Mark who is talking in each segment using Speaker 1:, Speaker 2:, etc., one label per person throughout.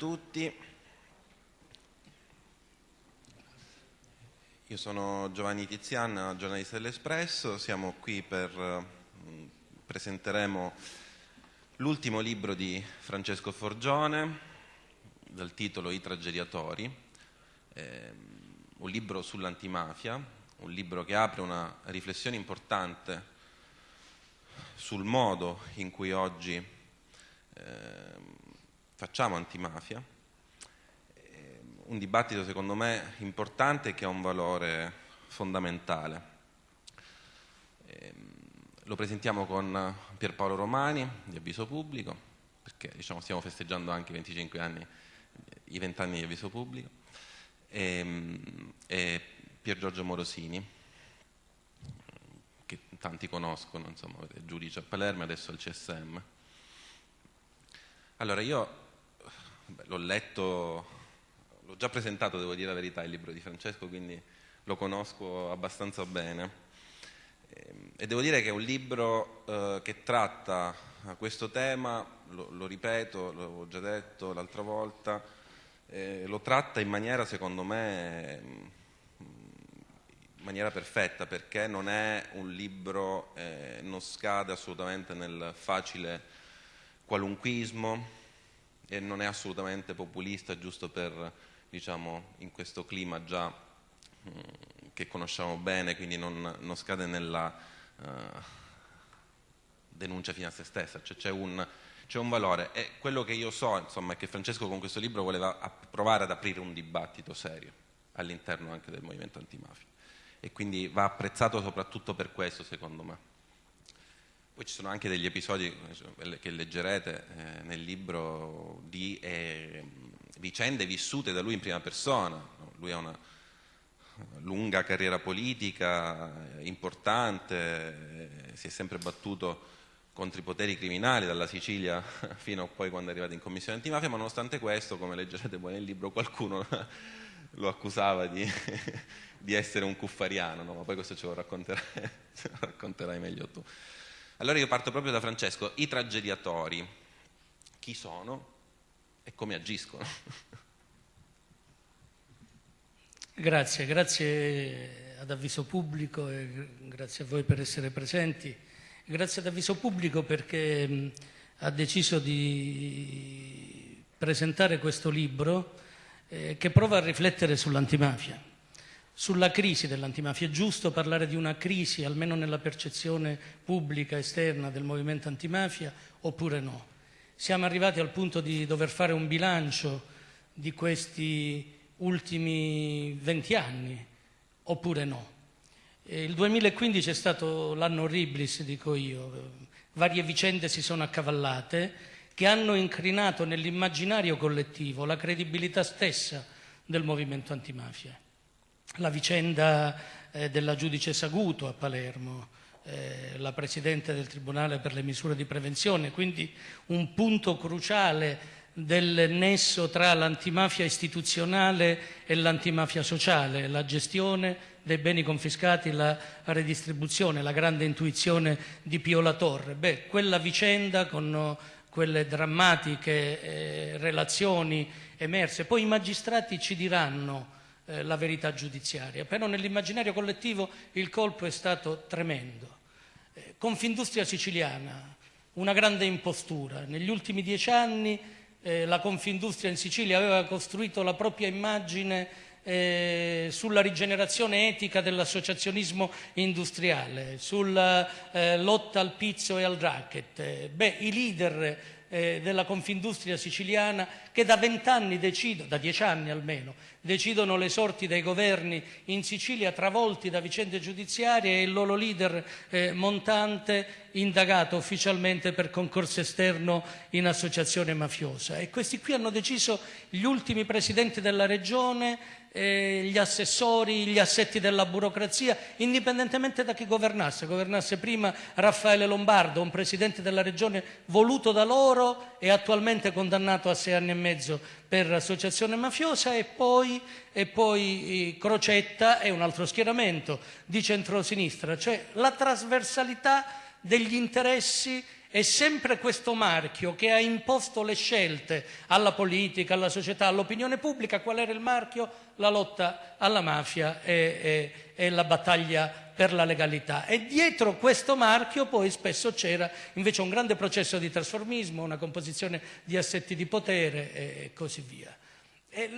Speaker 1: tutti. Io sono Giovanni Tizian, giornalista dell'Espresso, siamo qui per mm, presenteremo l'ultimo libro di Francesco Forgione dal titolo I tragediatori, eh, un libro sull'antimafia, un libro che apre una riflessione importante sul modo in cui oggi eh, facciamo antimafia, eh, un dibattito secondo me importante che ha un valore fondamentale. Eh, lo presentiamo con Pierpaolo Romani di Avviso Pubblico, perché diciamo, stiamo festeggiando anche i 25 anni, i 20 anni di Avviso Pubblico, e, e Pier Giorgio Morosini, che tanti conoscono, insomma, giudice a Palermo e adesso al CSM. Allora io l'ho letto, l'ho già presentato, devo dire la verità, il libro di Francesco, quindi lo conosco abbastanza bene. Ehm, e devo dire che è un libro eh, che tratta questo tema, lo, lo ripeto, l'ho già detto l'altra volta, eh, lo tratta in maniera, secondo me, in maniera perfetta, perché non è un libro, eh, non scade assolutamente nel facile qualunquismo, e non è assolutamente populista, giusto per, diciamo, in questo clima già mh, mm, che conosciamo bene, quindi non, non scade nella uh, denuncia fino a se stessa, cioè c'è un, c'è un valore. E quello che io so insomma, è che Francesco con questo libro voleva provare ad aprire un dibattito serio all'interno anche del movimento antimafia. E quindi va apprezzato soprattutto per questo secondo me. Poi ci sono anche degli episodi eh, che leggerete eh, nel libro di eh, vicende vissute da lui in prima persona. Lui ha una lunga carriera politica, importante, si è sempre battuto contro i poteri criminali dalla Sicilia fino a poi quando è arrivato in commissione antimafia, ma nonostante questo, come leggerete poi nel libro, qualcuno lo accusava di, di essere un cuffariano, no? ma poi questo ce lo racconterai, ce lo racconterai meglio tu. Allora io parto proprio da Francesco. I tragediatori, chi sono e come agiscono?
Speaker 2: Grazie, grazie ad Avviso Pubblico e grazie a voi per essere presenti. Grazie ad Avviso Pubblico perché ha deciso di presentare questo libro eh, che prova a riflettere sull'antimafia sulla crisi dell'antimafia. È giusto parlare di una crisi, almeno nella percezione pubblica esterna del movimento antimafia, oppure no? Siamo arrivati al punto di dover fare un bilancio di questi ultimi venti anni, oppure no? Il 2015 è stato l'anno orriblis, dico io. Varie vicende si sono accavallate che hanno incrinato nell'immaginario collettivo la credibilità stessa del movimento antimafia la vicenda eh, della giudice Saguto a Palermo, eh, la Presidente del Tribunale per le misure di prevenzione, quindi un punto cruciale del nesso tra l'antimafia istituzionale e l'antimafia sociale, la gestione dei beni confiscati, la redistribuzione, la grande intuizione di Pio La Torre. Beh, quella vicenda con quelle drammatiche eh, relazioni emerse, poi i magistrati ci diranno eh, la verità giudiziaria, però nell'immaginario collettivo il colpo è stato tremendo. Eh, Confindustria siciliana, una grande impostura. Negli ultimi dieci anni eh, la Confindustria in Sicilia aveva costruito la propria immagine eh, sulla rigenerazione etica dell'associazionismo industriale, sulla eh, lotta al pizzo e al racket. Beh, i leader eh, della Confindustria siciliana che da vent'anni decidono, da dieci anni almeno, decidono le sorti dei governi in Sicilia travolti da vicende giudiziarie e il loro leader eh, montante indagato ufficialmente per concorso esterno in associazione mafiosa. E questi qui hanno deciso gli ultimi presidenti della regione eh, gli assessori, gli assetti della burocrazia, indipendentemente da chi governasse. Governasse prima Raffaele Lombardo, un presidente della regione voluto da loro e attualmente condannato a sei anni e mezzo per associazione mafiosa e poi, e poi Crocetta è un altro schieramento di centrosinistra, cioè la trasversalità degli interessi È sempre questo marchio che ha imposto le scelte alla politica, alla società, all'opinione pubblica. Qual era il marchio? La lotta alla mafia e, e, e la battaglia per la legalità. E dietro questo marchio poi spesso c'era invece un grande processo di trasformismo, una composizione di assetti di potere e così via.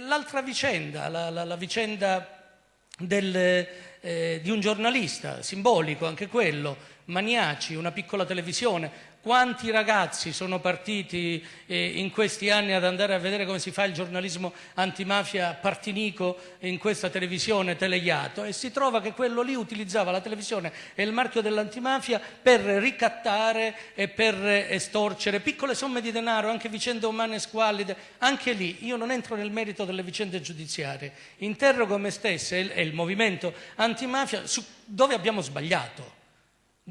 Speaker 2: L'altra vicenda, la, la, la vicenda del, eh, di un giornalista, simbolico anche quello, Maniaci, una piccola televisione, quanti ragazzi sono partiti eh, in questi anni ad andare a vedere come si fa il giornalismo antimafia partinico in questa televisione Teleiato e si trova che quello lì utilizzava la televisione e il marchio dell'antimafia per ricattare e per estorcere piccole somme di denaro, anche vicende umane squallide. Anche lì io non entro nel merito delle vicende giudiziarie, interrogo me stesso e il movimento antimafia su dove abbiamo sbagliato.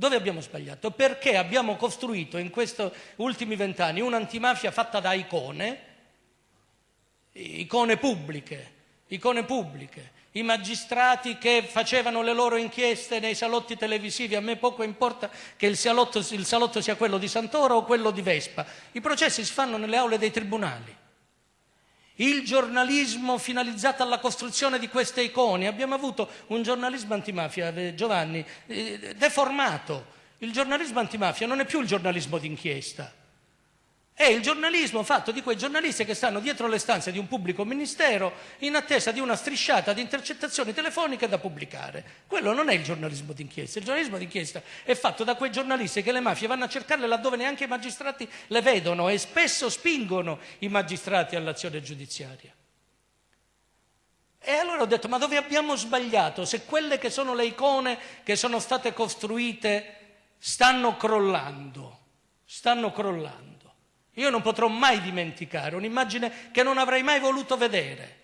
Speaker 2: Dove abbiamo sbagliato? Perché abbiamo costruito in questi ultimi vent'anni un'antimafia fatta da icone, icone pubbliche, icone pubbliche, i magistrati che facevano le loro inchieste nei salotti televisivi, a me poco importa che il salotto, il salotto sia quello di Santoro o quello di Vespa, i processi si fanno nelle aule dei tribunali il giornalismo finalizzato alla costruzione di queste icone. Abbiamo avuto un giornalismo antimafia, eh, Giovanni, eh, deformato. Il giornalismo antimafia non è più il giornalismo d'inchiesta. È il giornalismo fatto di quei giornalisti che stanno dietro le stanze di un pubblico ministero in attesa di una strisciata di intercettazioni telefoniche da pubblicare. Quello non è il giornalismo d'inchiesta. Il giornalismo d'inchiesta è fatto da quei giornalisti che le mafie vanno a cercarle laddove neanche i magistrati le vedono e spesso spingono i magistrati all'azione giudiziaria. E allora ho detto, ma dove abbiamo sbagliato? Se quelle che sono le icone che sono state costruite stanno crollando, stanno crollando. Io non potrò mai dimenticare un'immagine che non avrei mai voluto vedere.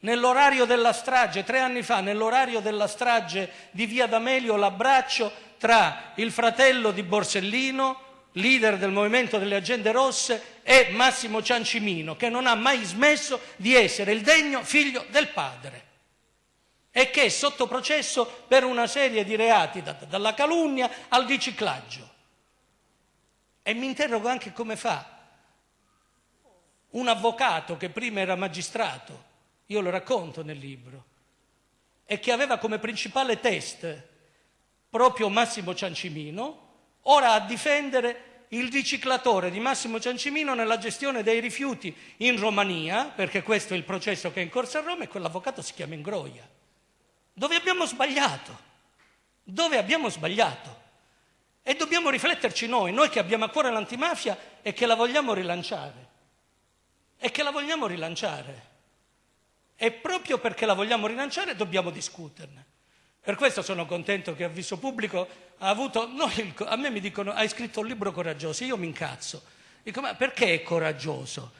Speaker 2: Nell'orario della strage, tre anni fa, nell'orario della strage di Via D'Amelio, l'abbraccio tra il fratello di Borsellino, leader del movimento delle agende rosse, e Massimo Ciancimino, che non ha mai smesso di essere il degno figlio del padre e che è sotto processo per una serie di reati, dalla calunnia al riciclaggio. E mi interrogo anche come fa un avvocato che prima era magistrato, io lo racconto nel libro, e che aveva come principale test proprio Massimo Ciancimino, ora a difendere il riciclatore di Massimo Ciancimino nella gestione dei rifiuti in Romania, perché questo è il processo che è in corso a Roma e quell'avvocato si chiama Ingroia. Dove abbiamo sbagliato? Dove abbiamo sbagliato? E dobbiamo rifletterci noi, noi che abbiamo a cuore l'antimafia e che la vogliamo rilanciare e che la vogliamo rilanciare. E proprio perché la vogliamo rilanciare dobbiamo discuterne. Per questo sono contento che Avviso Pubblico ha avuto... No, a me mi dicono, hai scritto un libro coraggioso, io mi incazzo. Dico, ma perché è coraggioso?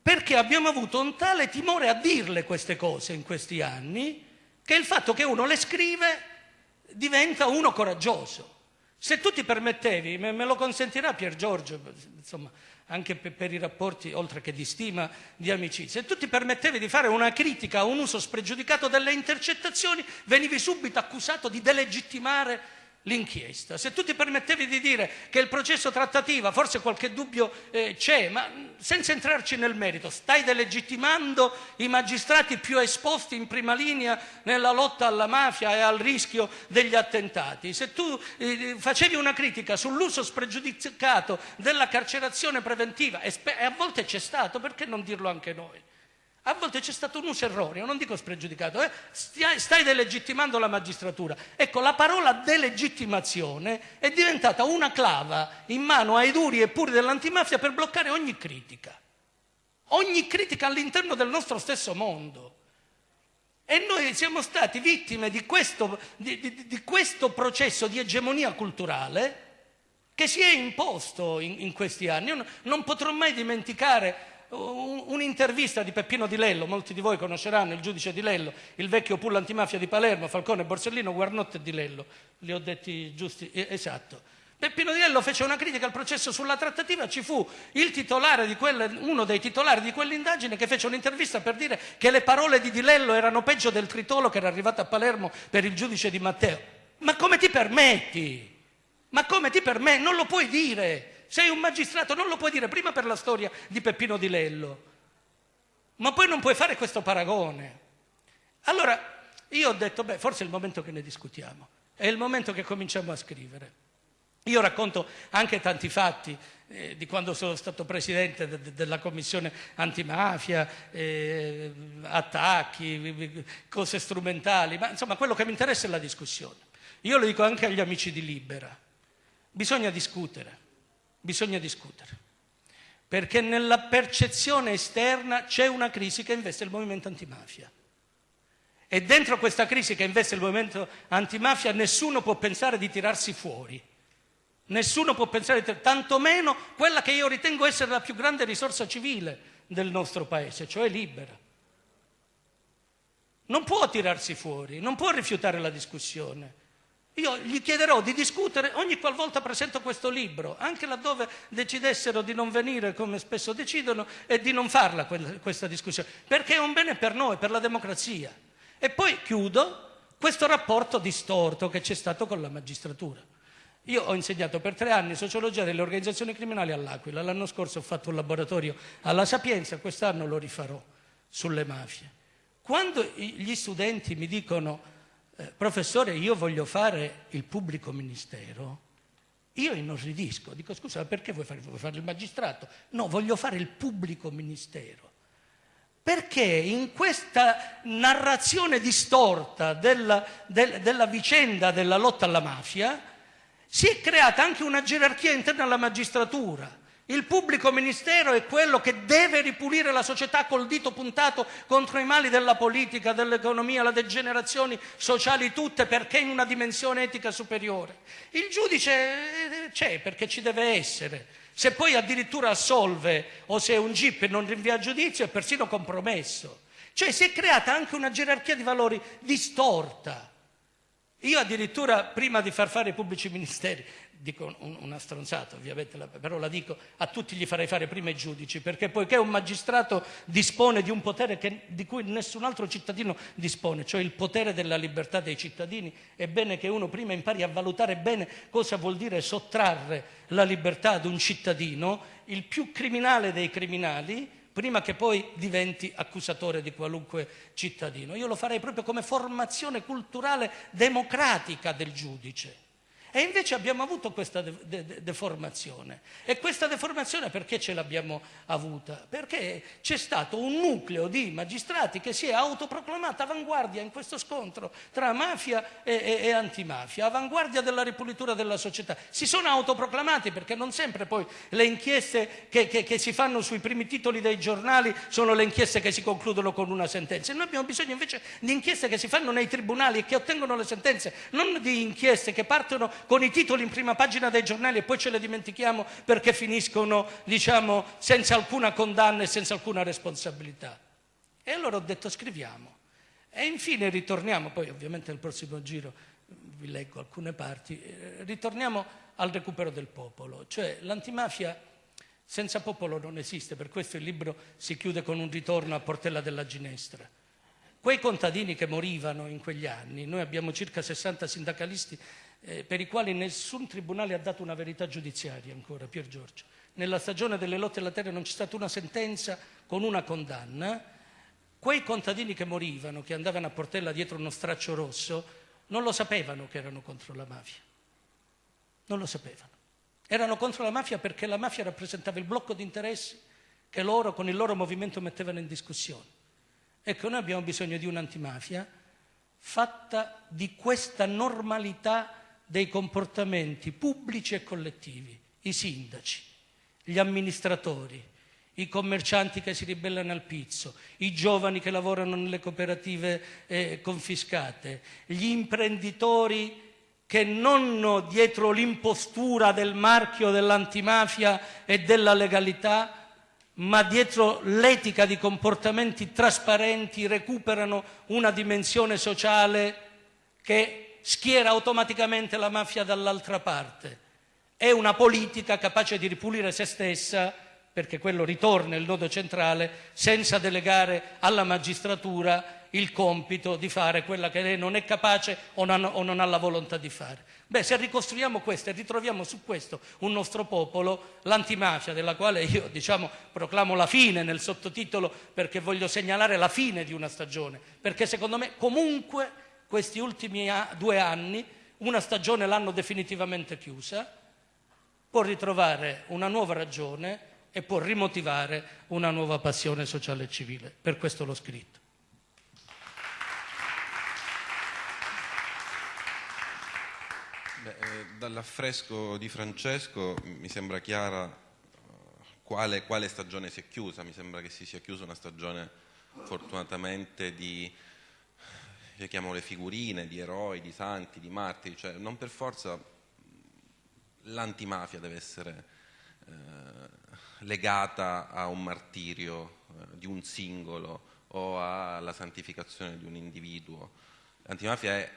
Speaker 2: Perché abbiamo avuto un tale timore a dirle queste cose in questi anni, che il fatto che uno le scrive diventa uno coraggioso. Se tu ti permettevi, me, me lo consentirà Pier Giorgio, insomma, anche per, per, i rapporti, oltre che di stima, di amicizia. E tu ti permettevi di fare una critica a un uso spregiudicato delle intercettazioni, venivi subito accusato di delegittimare l'inchiesta. Se tu ti permettevi di dire che il processo trattativa, forse qualche dubbio eh, c'è, ma senza entrarci nel merito, stai delegittimando i magistrati più esposti in prima linea nella lotta alla mafia e al rischio degli attentati. Se tu eh, facevi una critica sull'uso spregiudicato della carcerazione preventiva, e, e a volte c'è stato, perché non dirlo anche noi? A volte c'è stato un uso erroneo, non dico spregiudicato, eh? stai delegittimando la magistratura. Ecco, la parola delegittimazione è diventata una clava in mano ai duri e puri dell'antimafia per bloccare ogni critica. Ogni critica all'interno del nostro stesso mondo. E noi siamo stati vittime di questo, di, di, di questo processo di egemonia culturale che si è imposto in, in questi anni. Io non potrò mai dimenticare un'intervista di Peppino Di Lello, molti di voi conosceranno il giudice Di Lello, il vecchio pull antimafia di Palermo, Falcone, Borsellino, Guarnotte e Di Lello, li ho detti giusti, esatto. Peppino Di Lello fece una critica al processo sulla trattativa, ci fu quelle, uno dei titolari di quell'indagine che fece un'intervista per dire che le parole di Di Lello erano peggio del tritolo che era arrivato a Palermo per il giudice di Matteo. Ma come ti permetti? Ma come ti per me? Non lo puoi dire. Sei un magistrato, non lo puoi dire prima per la storia di Peppino Di Lello, ma poi non puoi fare questo paragone. Allora io ho detto, beh, forse è il momento che ne discutiamo, è il momento che cominciamo a scrivere. Io racconto anche tanti fatti eh, di quando sono stato presidente de- de- della commissione antimafia, eh, attacchi, cose strumentali, ma insomma quello che mi interessa è la discussione. Io lo dico anche agli amici di Libera, bisogna discutere, bisogna discutere, perché nella percezione esterna c'è una crisi che investe il movimento antimafia. E dentro questa crisi che investe il movimento antimafia nessuno può pensare di tirarsi fuori. Nessuno può pensare, tantomeno quella che io ritengo essere la più grande risorsa civile del nostro paese, cioè libera. Non può tirarsi fuori, non può rifiutare la discussione. Io gli chiederò di discutere ogni qualvolta presento questo libro, anche laddove decidessero di non venire come spesso decidono e di non farla questa discussione, perché è un bene per noi, per la democrazia. E poi chiudo questo rapporto distorto che c'è stato con la magistratura. Io ho insegnato per tre anni sociologia delle organizzazioni criminali all'Aquila, l'anno scorso ho fatto un laboratorio alla Sapienza, quest'anno lo rifarò sulle mafie. Quando gli studenti mi dicono, eh, professore, io voglio fare il pubblico ministero, io inorridisco, dico scusa, perché vuoi fare, vuoi fare il magistrato? No, voglio fare il pubblico ministero. Perché in questa narrazione distorta della, del, della vicenda della lotta alla mafia, si è creata anche una gerarchia interna alla magistratura. Il pubblico ministero è quello che deve ripulire la società col dito puntato contro i mali della politica, dell'economia, le degenerazioni sociali tutte perché in una dimensione etica superiore. Il giudice eh, c'è perché ci deve essere. Se poi addirittura assolve o se è un GIP e non rinvia a giudizio è persino compromesso. Cioè si è creata anche una gerarchia di valori distorta. Io addirittura prima di far fare i pubblici ministeri, dico una stronzata ovviamente, però la dico, a tutti gli farei fare prima i giudici, perché poiché un magistrato dispone di un potere che, di cui nessun altro cittadino dispone, cioè il potere della libertà dei cittadini, è bene che uno prima impari a valutare bene cosa vuol dire sottrarre la libertà ad un cittadino, il più criminale dei criminali, prima che poi diventi accusatore di qualunque cittadino. Io lo farei proprio come formazione culturale democratica del giudice. E invece abbiamo avuto questa de- de- deformazione. E questa deformazione perché ce l'abbiamo avuta? Perché c'è stato un nucleo di magistrati che si è autoproclamata avanguardia in questo scontro tra mafia e, e, e antimafia, avanguardia della ripulitura della società. Si sono autoproclamati perché non sempre poi le inchieste che, che, che si fanno sui primi titoli dei giornali sono le inchieste che si concludono con una sentenza. Noi abbiamo bisogno invece di inchieste che si fanno nei tribunali e che ottengono le sentenze, non di inchieste che partono con i titoli in prima pagina dei giornali e poi ce le dimentichiamo perché finiscono, diciamo, senza alcuna condanna e senza alcuna responsabilità. E allora ho detto scriviamo. E infine ritorniamo, poi ovviamente nel prossimo giro vi leggo alcune parti, eh, ritorniamo al recupero del popolo, cioè l'antimafia senza popolo non esiste, per questo il libro si chiude con un ritorno a Portella della Ginestra. Quei contadini che morivano in quegli anni, noi abbiamo circa 60 sindacalisti eh, per i quali nessun tribunale ha dato una verità giudiziaria ancora, Pier Giorgio. Nella stagione delle lotte alla terra non c'è stata una sentenza con una condanna. Quei contadini che morivano, che andavano a Portella dietro uno straccio rosso, non lo sapevano che erano contro la mafia. Non lo sapevano. Erano contro la mafia perché la mafia rappresentava il blocco di interessi che loro con il loro movimento mettevano in discussione. Ecco, noi abbiamo bisogno di un'antimafia fatta di questa normalità dei comportamenti pubblici e collettivi, i sindaci, gli amministratori, i commercianti che si ribellano al pizzo, i giovani che lavorano nelle cooperative eh, confiscate, gli imprenditori che non dietro l'impostura del marchio dell'antimafia e della legalità, ma dietro l'etica di comportamenti trasparenti recuperano una dimensione sociale che schiera automaticamente la mafia dall'altra parte. È una politica capace di ripulire se stessa perché quello ritorna il nodo centrale senza delegare alla magistratura il compito di fare quella che lei non è capace o non, ha la volontà di fare. Beh, se ricostruiamo questo e ritroviamo su questo un nostro popolo, l'antimafia, della quale io diciamo, proclamo la fine nel sottotitolo perché voglio segnalare la fine di una stagione, perché secondo me comunque questi ultimi due anni una stagione l'hanno definitivamente chiusa, può ritrovare una nuova ragione e può rimotivare una nuova passione sociale e civile. Per questo l'ho scritto.
Speaker 1: Eh, dall'affresco di Francesco mi sembra chiara uh, quale, quale, stagione si è chiusa, mi sembra che si sia chiusa una stagione fortunatamente di, io chiamo le figurine, di eroi, di santi, di martiri, cioè non per forza l'antimafia deve essere eh, legata a un martirio eh, di un singolo o alla santificazione di un individuo. L'antimafia è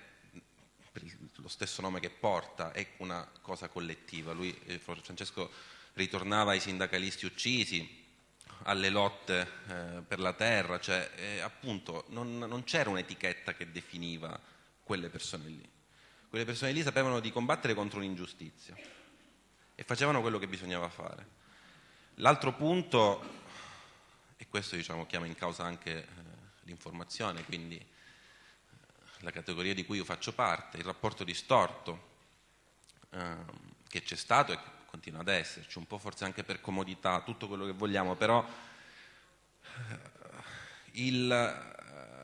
Speaker 1: per lo stesso nome che porta, è una cosa collettiva. Lui, eh, Francesco ritornava ai sindacalisti uccisi, alle lotte eh, per la terra, cioè eh, appunto non, non, c'era un'etichetta che definiva quelle persone lì. Quelle persone lì sapevano di combattere contro l'ingiustizia e facevano quello che bisognava fare. L'altro punto, e questo diciamo, chiama in causa anche eh, l'informazione, quindi la categoria di cui io faccio parte, il rapporto distorto eh, che c'è stato e continua ad esserci, un po' forse anche per comodità, tutto quello che vogliamo, però eh,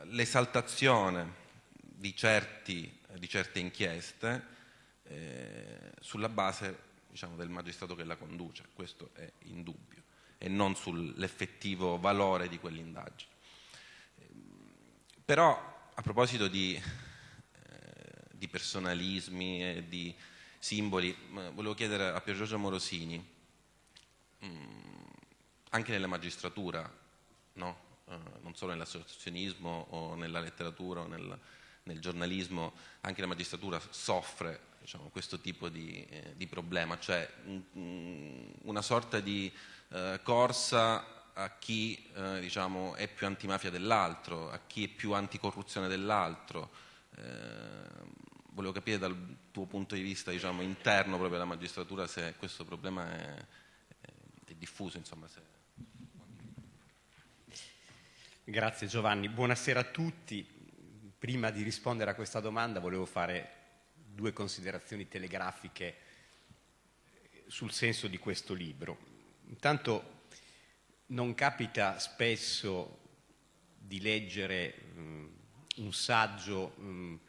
Speaker 1: l'esaltazione di, di, certe inchieste eh, sulla base diciamo, del magistrato che la conduce, questo è indubbio, e non sull'effettivo valore di quell'indagine. Però a proposito di, eh, di personalismi e di simboli, volevo chiedere a Pier Giorgio Morosini, mm, anche nella magistratura, no? uh, non solo nell'associazionismo o nella letteratura o nel, nel giornalismo, anche la magistratura soffre diciamo, questo tipo di, eh, di problema, cioè mh, una sorta di uh, corsa a chi eh, diciamo, è più antimafia dell'altro, a chi è più anticorruzione dell'altro. Volevo capire dal tuo punto di vista diciamo, interno proprio alla magistratura se questo problema è, è, è diffuso. Insomma, se...
Speaker 3: Grazie Giovanni, buonasera a tutti. Prima di rispondere a questa domanda volevo fare due considerazioni telegrafiche sul senso di questo libro. Intanto non capita spesso di leggere um, un saggio um,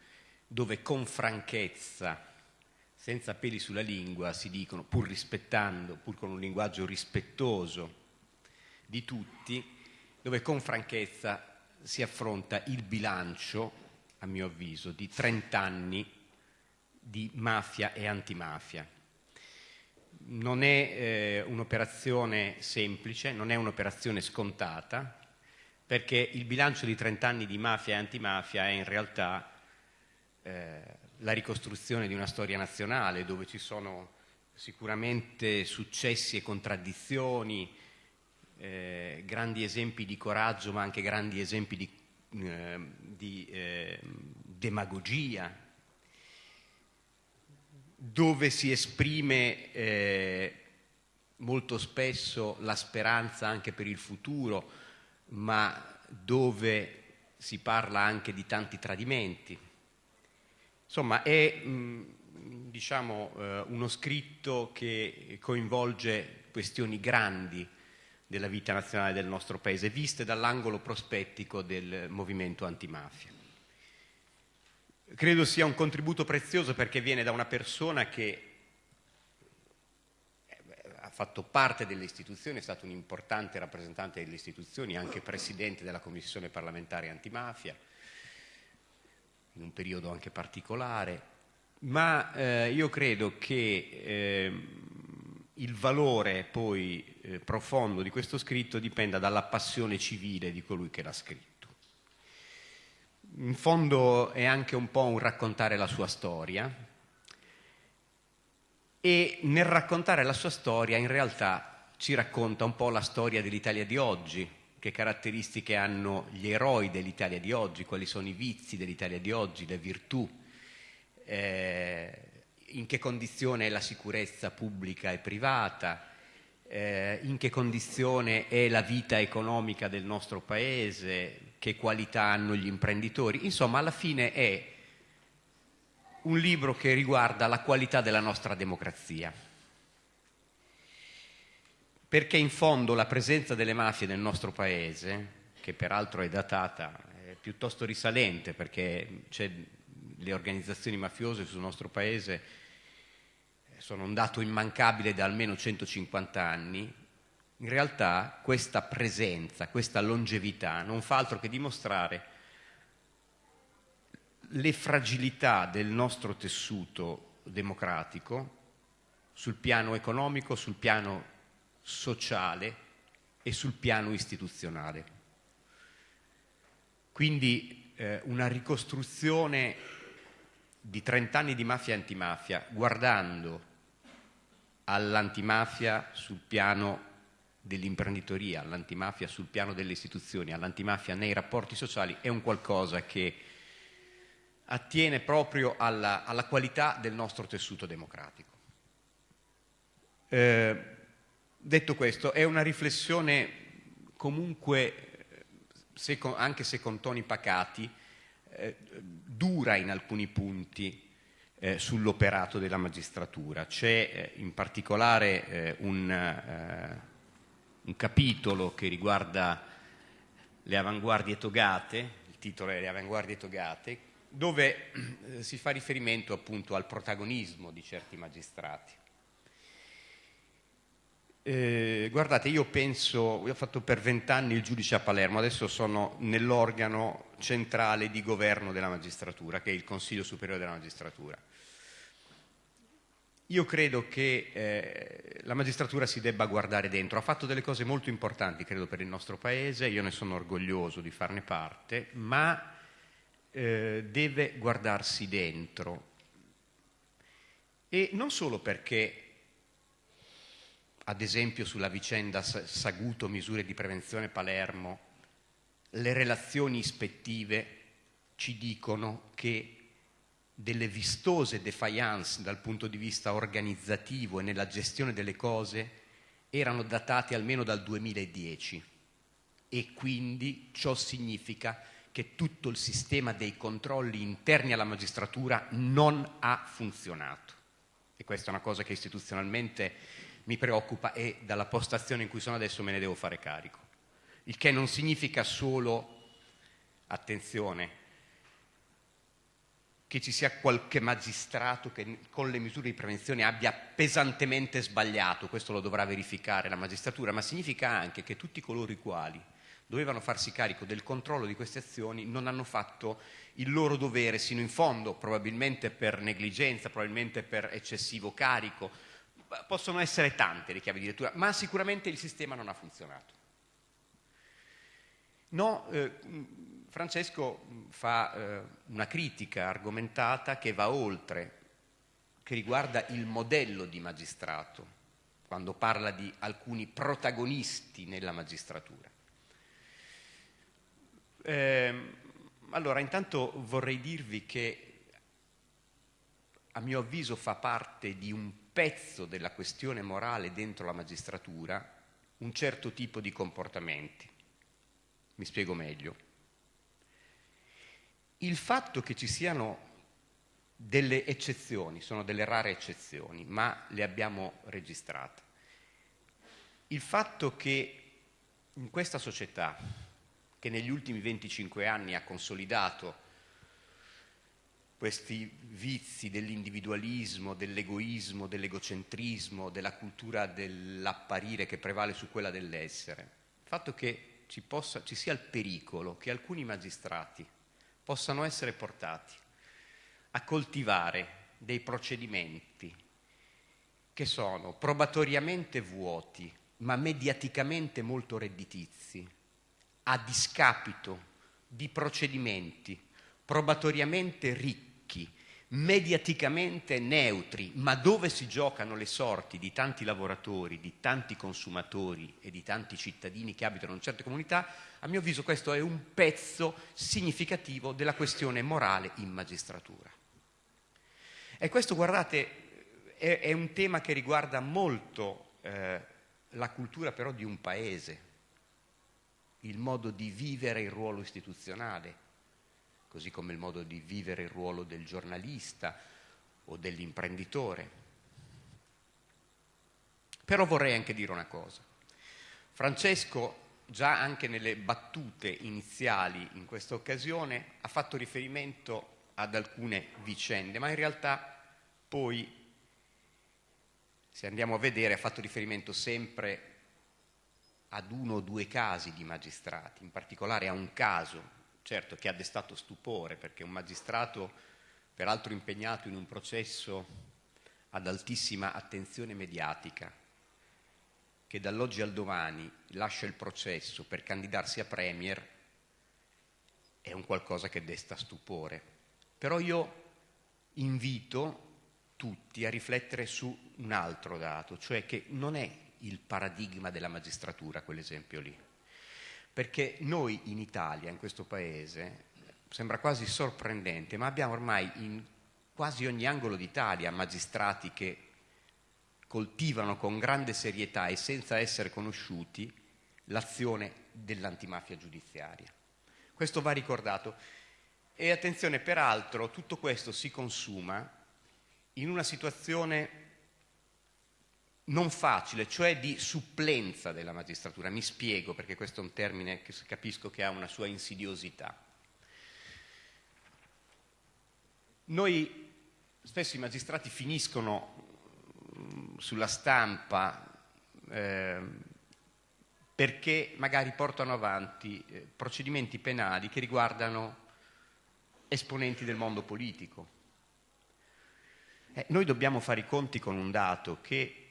Speaker 3: dove con franchezza, senza peli sulla lingua, si dicono, pur rispettando, pur con un linguaggio rispettoso di tutti, dove con franchezza si affronta il bilancio, a mio avviso, di 30 anni di mafia e antimafia. Non è eh, un'operazione semplice, non è un'operazione scontata, perché il bilancio di 30 anni di mafia e antimafia è in realtà eh, la ricostruzione di una storia nazionale dove ci sono sicuramente successi e contraddizioni, eh, grandi esempi di coraggio ma anche grandi esempi di, eh, di eh, demagogia, dove si esprime eh, molto spesso la speranza anche per il futuro, ma dove si parla anche di tanti tradimenti. Insomma, è mh, diciamo, eh, uno scritto che coinvolge questioni grandi della vita nazionale del nostro Paese, viste dall'angolo prospettico del movimento antimafia. Credo sia un contributo prezioso perché viene da una persona che eh, ha fatto parte delle istituzioni, è stato un importante rappresentante delle istituzioni, anche presidente della Commissione parlamentare antimafia, in un periodo anche particolare, ma eh, io credo che eh, il valore poi eh, profondo di questo scritto dipenda dalla passione civile di colui che l'ha scritto. In fondo è anche un po' un raccontare la sua storia. E nel raccontare la sua storia in realtà ci racconta un po' la storia dell'Italia di oggi, che caratteristiche hanno gli eroi dell'Italia di oggi, quali sono i vizi dell'Italia di oggi, le virtù, eh, in che condizione è la sicurezza pubblica e privata, eh, in che condizione è la vita economica del nostro paese, che qualità hanno gli imprenditori. Insomma, alla fine è un libro che riguarda la qualità della nostra democrazia. Perché in fondo la presenza delle mafie nel nostro paese, che peraltro è datata, è piuttosto risalente perché le organizzazioni mafiose sul nostro paese sono un dato immancabile da almeno 150 anni, in realtà questa presenza, questa longevità non fa altro che dimostrare le fragilità del nostro tessuto democratico sul piano economico, sul piano sociale e sul piano istituzionale. Quindi eh, una ricostruzione di 30 anni di mafia e antimafia, guardando all'antimafia sul piano dell'imprenditoria, all'antimafia sul piano delle istituzioni, all'antimafia nei rapporti sociali, è un qualcosa che attiene proprio alla, alla qualità del nostro tessuto democratico. Eh, detto questo, è una riflessione comunque, se con, anche se con toni pacati, eh, dura in alcuni punti eh, sull'operato della magistratura. C'è eh, in particolare eh, un, eh, un, capitolo che riguarda le avanguardie togate, il titolo è Le avanguardie togate, dove eh, si fa riferimento appunto al protagonismo di certi magistrati. Eh, guardate, io penso, io ho fatto per vent'anni il giudice a Palermo, adesso sono nell'organo centrale di governo della magistratura, che è il Consiglio Superiore della Magistratura. Io credo che eh, la magistratura si debba guardare dentro, ha fatto delle cose molto importanti, credo, per il nostro Paese, io ne sono orgoglioso di farne parte, ma eh, deve guardarsi dentro. E non solo perché, ad esempio sulla vicenda Saguto, misure di prevenzione Palermo, le relazioni ispettive ci dicono che delle vistose defiance dal punto di vista organizzativo e nella gestione delle cose erano datate almeno dal 2010 e quindi ciò significa che tutto il sistema dei controlli interni alla magistratura non ha funzionato. E questa è una cosa che istituzionalmente mi preoccupa e dalla postazione in cui sono adesso me ne devo fare carico. Il che non significa solo, attenzione, che ci sia qualche magistrato che con le misure di prevenzione abbia pesantemente sbagliato, questo lo dovrà verificare la magistratura, ma significa anche che tutti coloro i quali dovevano farsi carico del controllo di queste azioni non hanno fatto il loro dovere sino in fondo, probabilmente per negligenza, probabilmente per eccessivo carico, possono essere tante le chiavi di lettura, ma sicuramente il sistema non ha funzionato. No, eh, Francesco fa eh, una critica argomentata che va oltre, che riguarda il modello di magistrato, quando parla di alcuni protagonisti nella magistratura. Eh, allora, intanto vorrei dirvi che a mio avviso fa parte di un pezzo della questione morale dentro la magistratura un certo tipo di comportamenti. Mi spiego meglio il fatto che ci siano delle eccezioni, sono delle rare eccezioni, ma le abbiamo registrate. Il fatto che in questa società, che negli ultimi 25 anni ha consolidato questi vizi dell'individualismo, dell'egoismo, dell'egocentrismo, della cultura dell'apparire che prevale su quella dell'essere, il fatto che ci, possa, ci sia il pericolo che alcuni magistrati possano essere portati a coltivare dei procedimenti che sono probatoriamente vuoti, ma mediaticamente molto redditizi, a discapito di procedimenti probatoriamente ricchi, mediaticamente neutri, ma dove si giocano le sorti di tanti lavoratori, di tanti consumatori e di tanti cittadini che abitano in certe comunità, a mio avviso questo è un pezzo significativo della questione morale in magistratura. E questo, guardate, è, è un tema che riguarda molto eh, la cultura però di un paese, il modo di vivere il ruolo istituzionale, così come il modo di vivere il ruolo del giornalista o dell'imprenditore. Però vorrei anche dire una cosa. Francesco, già anche nelle battute iniziali in questa occasione, ha fatto riferimento ad alcune vicende, ma in realtà poi, se andiamo a vedere, ha fatto riferimento sempre ad uno o due casi di magistrati, in particolare a un caso certo che ha destato stupore perché un magistrato, peraltro impegnato in un processo ad altissima attenzione mediatica, che dall'oggi al domani lascia il processo per candidarsi a Premier, è un qualcosa che desta stupore. Però io invito tutti a riflettere su un altro dato, cioè che non è il paradigma della magistratura quell'esempio lì perché noi in Italia, in questo paese, sembra quasi sorprendente, ma abbiamo ormai in quasi ogni angolo d'Italia magistrati che coltivano con grande serietà e senza essere conosciuti l'azione dell'antimafia giudiziaria. Questo va ricordato. E attenzione, peraltro, tutto questo si consuma in una situazione non facile, cioè di supplenza della magistratura. Mi spiego perché questo è un termine che capisco che ha una sua insidiosità. Noi spesso i magistrati finiscono mm, sulla stampa eh, perché magari portano avanti eh, procedimenti penali che riguardano esponenti del mondo politico. Eh, noi dobbiamo fare i conti con un dato che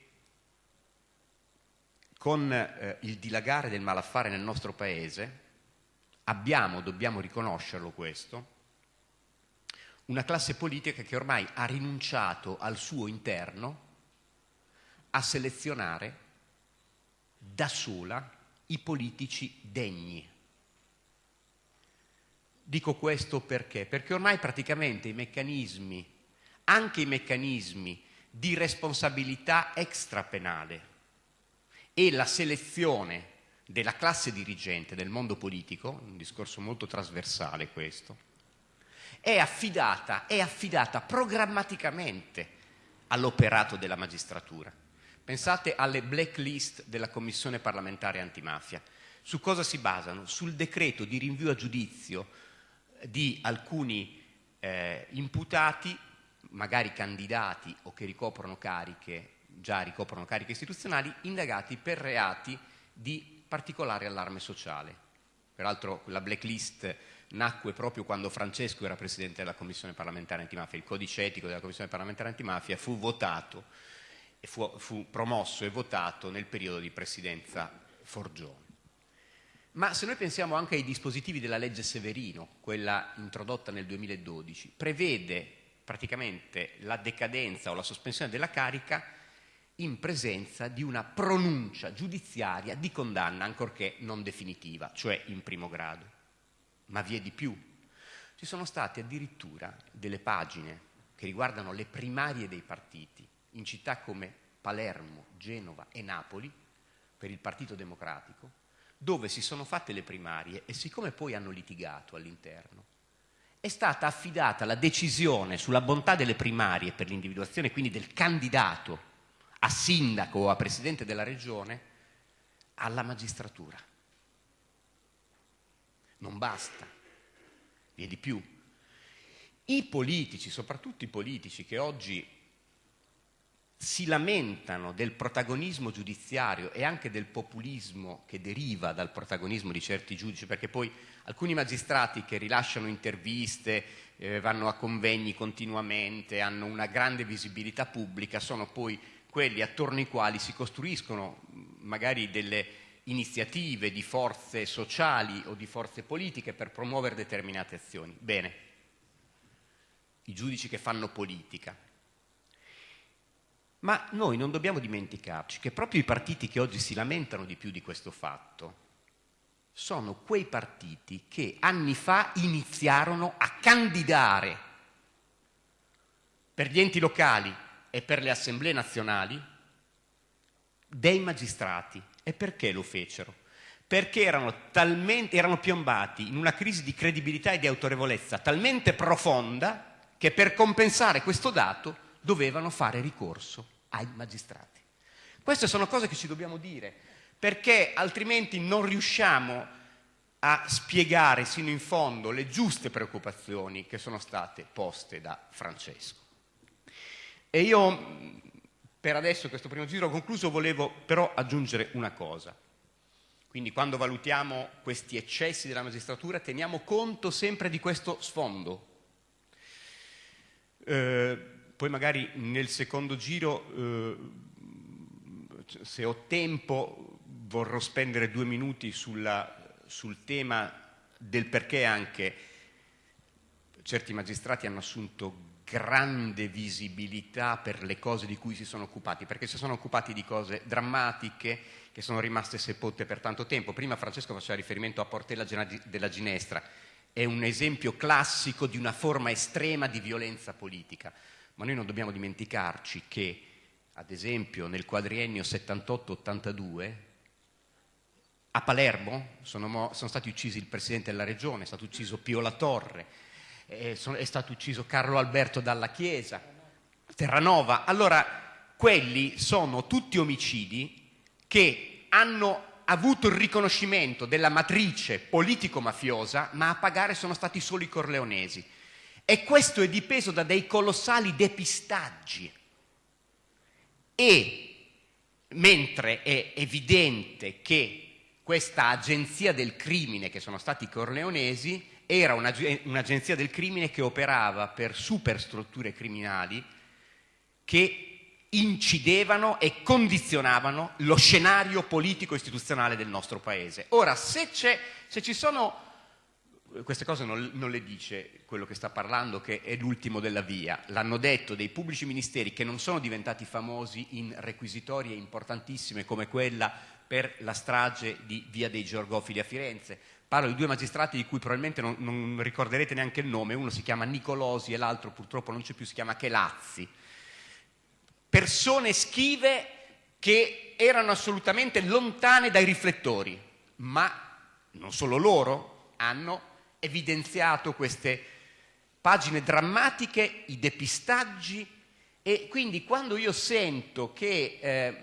Speaker 3: con eh, il dilagare del malaffare nel nostro paese abbiamo, dobbiamo riconoscerlo questo, una classe politica che ormai ha rinunciato al suo interno a selezionare da sola i politici degni. Dico questo perché? Perché ormai praticamente i meccanismi, anche i meccanismi di responsabilità extrapenale, e la selezione della classe dirigente del mondo politico, un discorso molto trasversale questo, è affidata, è affidata programmaticamente all'operato della magistratura. Pensate alle blacklist della Commissione parlamentare antimafia. Su cosa si basano? Sul decreto di rinvio a giudizio di alcuni eh, imputati, magari candidati o che ricoprono cariche già ricoprono cariche istituzionali, indagati per reati di particolare allarme sociale. Peraltro la blacklist nacque proprio quando Francesco era presidente della Commissione parlamentare antimafia, il codice etico della Commissione parlamentare antimafia fu votato, fu, fu promosso e votato nel periodo di presidenza Forgione. Ma se noi pensiamo anche ai dispositivi della legge Severino, quella introdotta nel 2012, prevede praticamente la decadenza o la sospensione della carica in presenza di una pronuncia giudiziaria di condanna, ancorché non definitiva, cioè in primo grado. Ma vi è di più. Ci sono state addirittura delle pagine che riguardano le primarie dei partiti in città come Palermo, Genova e Napoli per il Partito Democratico, dove si sono fatte le primarie e siccome poi hanno litigato all'interno, è stata affidata la decisione sulla bontà delle primarie per l'individuazione quindi del candidato a sindaco o a presidente della regione alla magistratura. Non basta, vi di più. I politici, soprattutto i politici che oggi si lamentano del protagonismo giudiziario e anche del populismo che deriva dal protagonismo di certi giudici, perché poi alcuni magistrati che rilasciano interviste, eh, vanno a convegni continuamente, hanno una grande visibilità pubblica, sono poi quelli attorno ai quali si costruiscono magari delle iniziative di forze sociali o di forze politiche per promuovere determinate azioni. Bene, i giudici che fanno politica. Ma noi non dobbiamo dimenticarci che proprio i partiti che oggi si lamentano di più di questo fatto sono quei partiti che anni fa iniziarono a candidare per gli enti locali e per le assemblee nazionali dei magistrati. E perché lo fecero? Perché erano, talmente, erano piombati in una crisi di credibilità e di autorevolezza talmente profonda che per compensare questo dato dovevano fare ricorso ai magistrati. Queste sono cose che ci dobbiamo dire, perché altrimenti non riusciamo a spiegare sino in fondo le giuste preoccupazioni che sono state poste da Francesco. E io, per adesso, questo primo giro concluso, volevo però aggiungere una cosa. Quindi quando valutiamo questi eccessi della magistratura teniamo conto sempre di questo sfondo. Eh, poi magari nel secondo giro, eh, se ho tempo, vorrò spendere due minuti sulla, sul tema del perché anche certi magistrati hanno assunto grande visibilità per le cose di cui si sono occupati, perché si sono occupati di cose drammatiche che sono rimaste sepolte per tanto tempo. Prima Francesco faceva riferimento a Portella della Ginestra, è un esempio classico di una forma estrema di violenza politica, ma noi non dobbiamo dimenticarci che, ad esempio, nel quadriennio 78-82, a Palermo sono, sono stati uccisi il Presidente della Regione, è stato ucciso Pio La Torre, è stato ucciso Carlo Alberto dalla Chiesa, Terranova. Allora, quelli sono tutti omicidi che hanno avuto il riconoscimento della matrice politico-mafiosa, ma a pagare sono stati solo i corleonesi. E questo è dipeso da dei colossali depistaggi. E mentre è evidente che questa agenzia del crimine, che sono stati i corleonesi, era un'agenzia del crimine che operava per superstrutture criminali che incidevano e condizionavano lo scenario politico-istituzionale del nostro Paese. Ora, se, se ci sono queste cose non, non, le dice quello che sta parlando, che è l'ultimo della via. L'hanno detto dei pubblici ministeri che non sono diventati famosi in requisitorie importantissime come quella per la strage di Via dei Georgofili a Firenze, Parlo di due magistrati di cui probabilmente non, non ricorderete neanche il nome, uno si chiama Nicolosi e l'altro purtroppo non c'è più, si chiama Chelazzi. Persone schive che erano assolutamente lontane dai riflettori, ma non solo loro hanno evidenziato queste pagine drammatiche, i depistaggi e quindi quando io sento che eh,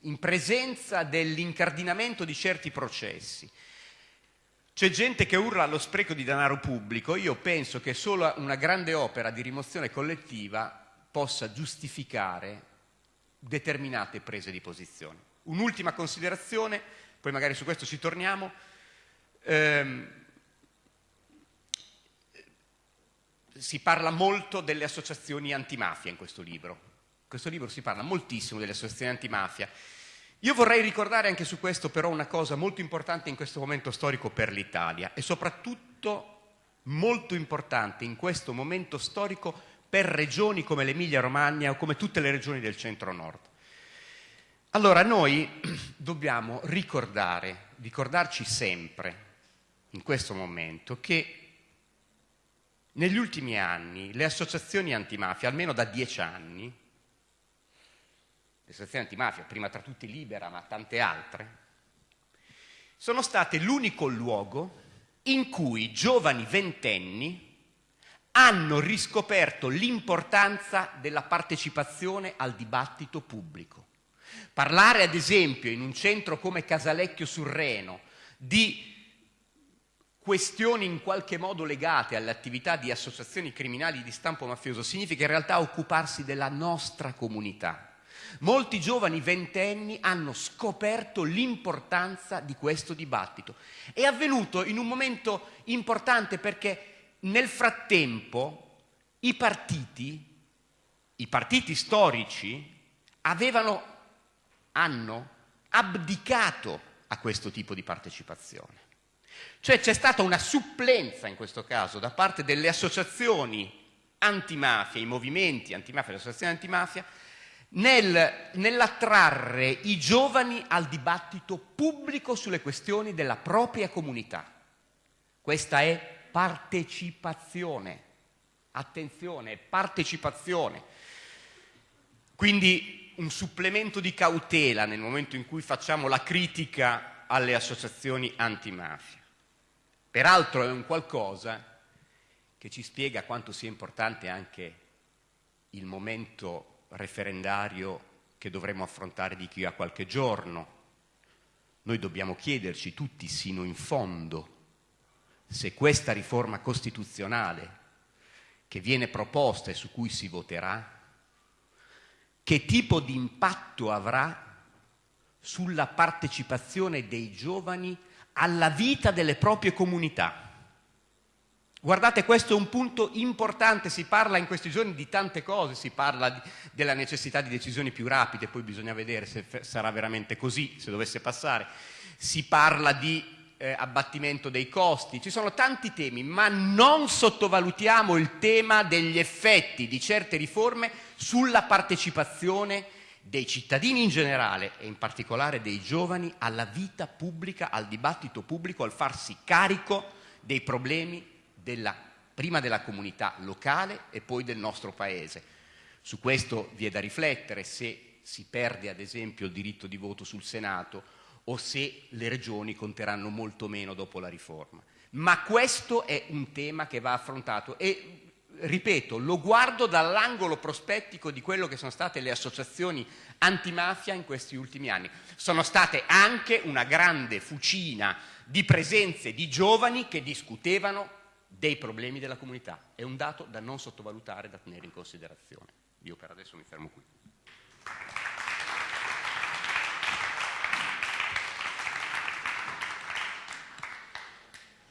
Speaker 3: in presenza dell'incardinamento di certi processi c'è gente che urla allo spreco di denaro pubblico, io penso che solo una grande opera di rimozione collettiva possa giustificare determinate prese di posizione. Un'ultima considerazione, poi magari su questo ci torniamo. Ehm, si parla molto delle associazioni antimafia in questo libro. In questo libro si parla moltissimo delle associazioni antimafia io vorrei ricordare anche su questo però una cosa molto importante in questo momento storico per l'Italia e soprattutto molto importante in questo momento storico per regioni come l'Emilia Romagna o come tutte le regioni del centro-nord. Allora noi dobbiamo ricordare, ricordarci sempre in questo momento che negli ultimi anni le associazioni antimafia, almeno da dieci anni, l'associazione antimafia, prima tra tutti Libera, ma tante altre, sono state l'unico luogo in cui giovani ventenni hanno riscoperto l'importanza della partecipazione al dibattito pubblico. Parlare ad esempio in un centro come Casalecchio sul Reno di questioni in qualche modo legate alle attività di associazioni criminali di stampo mafioso significa in realtà occuparsi della nostra comunità Molti giovani ventenni hanno scoperto l'importanza di questo dibattito. È avvenuto in un momento importante perché nel frattempo i partiti, i partiti storici, avevano, hanno abdicato a questo tipo di partecipazione. Cioè c'è stata una supplenza in questo caso da parte delle associazioni antimafia, i movimenti antimafia, le associazioni antimafia, nel, nell'attrarre i giovani al dibattito pubblico sulle questioni della propria comunità. Questa è partecipazione. Attenzione, partecipazione. Quindi un supplemento di cautela nel momento in cui facciamo la critica alle associazioni antimafia. Peraltro è un qualcosa che ci spiega quanto sia importante anche il momento referendario che dovremo affrontare di qui a qualche giorno. Noi dobbiamo chiederci tutti sino in fondo se questa riforma costituzionale che viene proposta e su cui si voterà, che tipo di impatto avrà sulla partecipazione dei giovani alla vita delle proprie comunità. Guardate, questo è un punto importante, si parla in questi giorni di tante cose, si parla di, della necessità di decisioni più rapide, poi bisogna vedere se sarà veramente così, se dovesse passare, si parla di eh, abbattimento dei costi, ci sono tanti temi, ma non sottovalutiamo il tema degli effetti di certe riforme sulla partecipazione dei cittadini in generale e in particolare dei giovani alla vita pubblica, al dibattito pubblico, al farsi carico dei problemi della, prima della comunità locale e poi del nostro Paese. Su questo vi è da riflettere se si perde ad esempio il diritto di voto sul Senato o se le regioni conteranno molto meno dopo la riforma. Ma questo è un tema che va affrontato e ripeto, lo guardo dall'angolo prospettico di quello che sono state le associazioni antimafia in questi ultimi anni. Sono state anche una grande fucina di presenze di giovani che discutevano dei problemi della comunità. È un dato da non sottovalutare, da tenere in considerazione. Io per adesso mi fermo qui.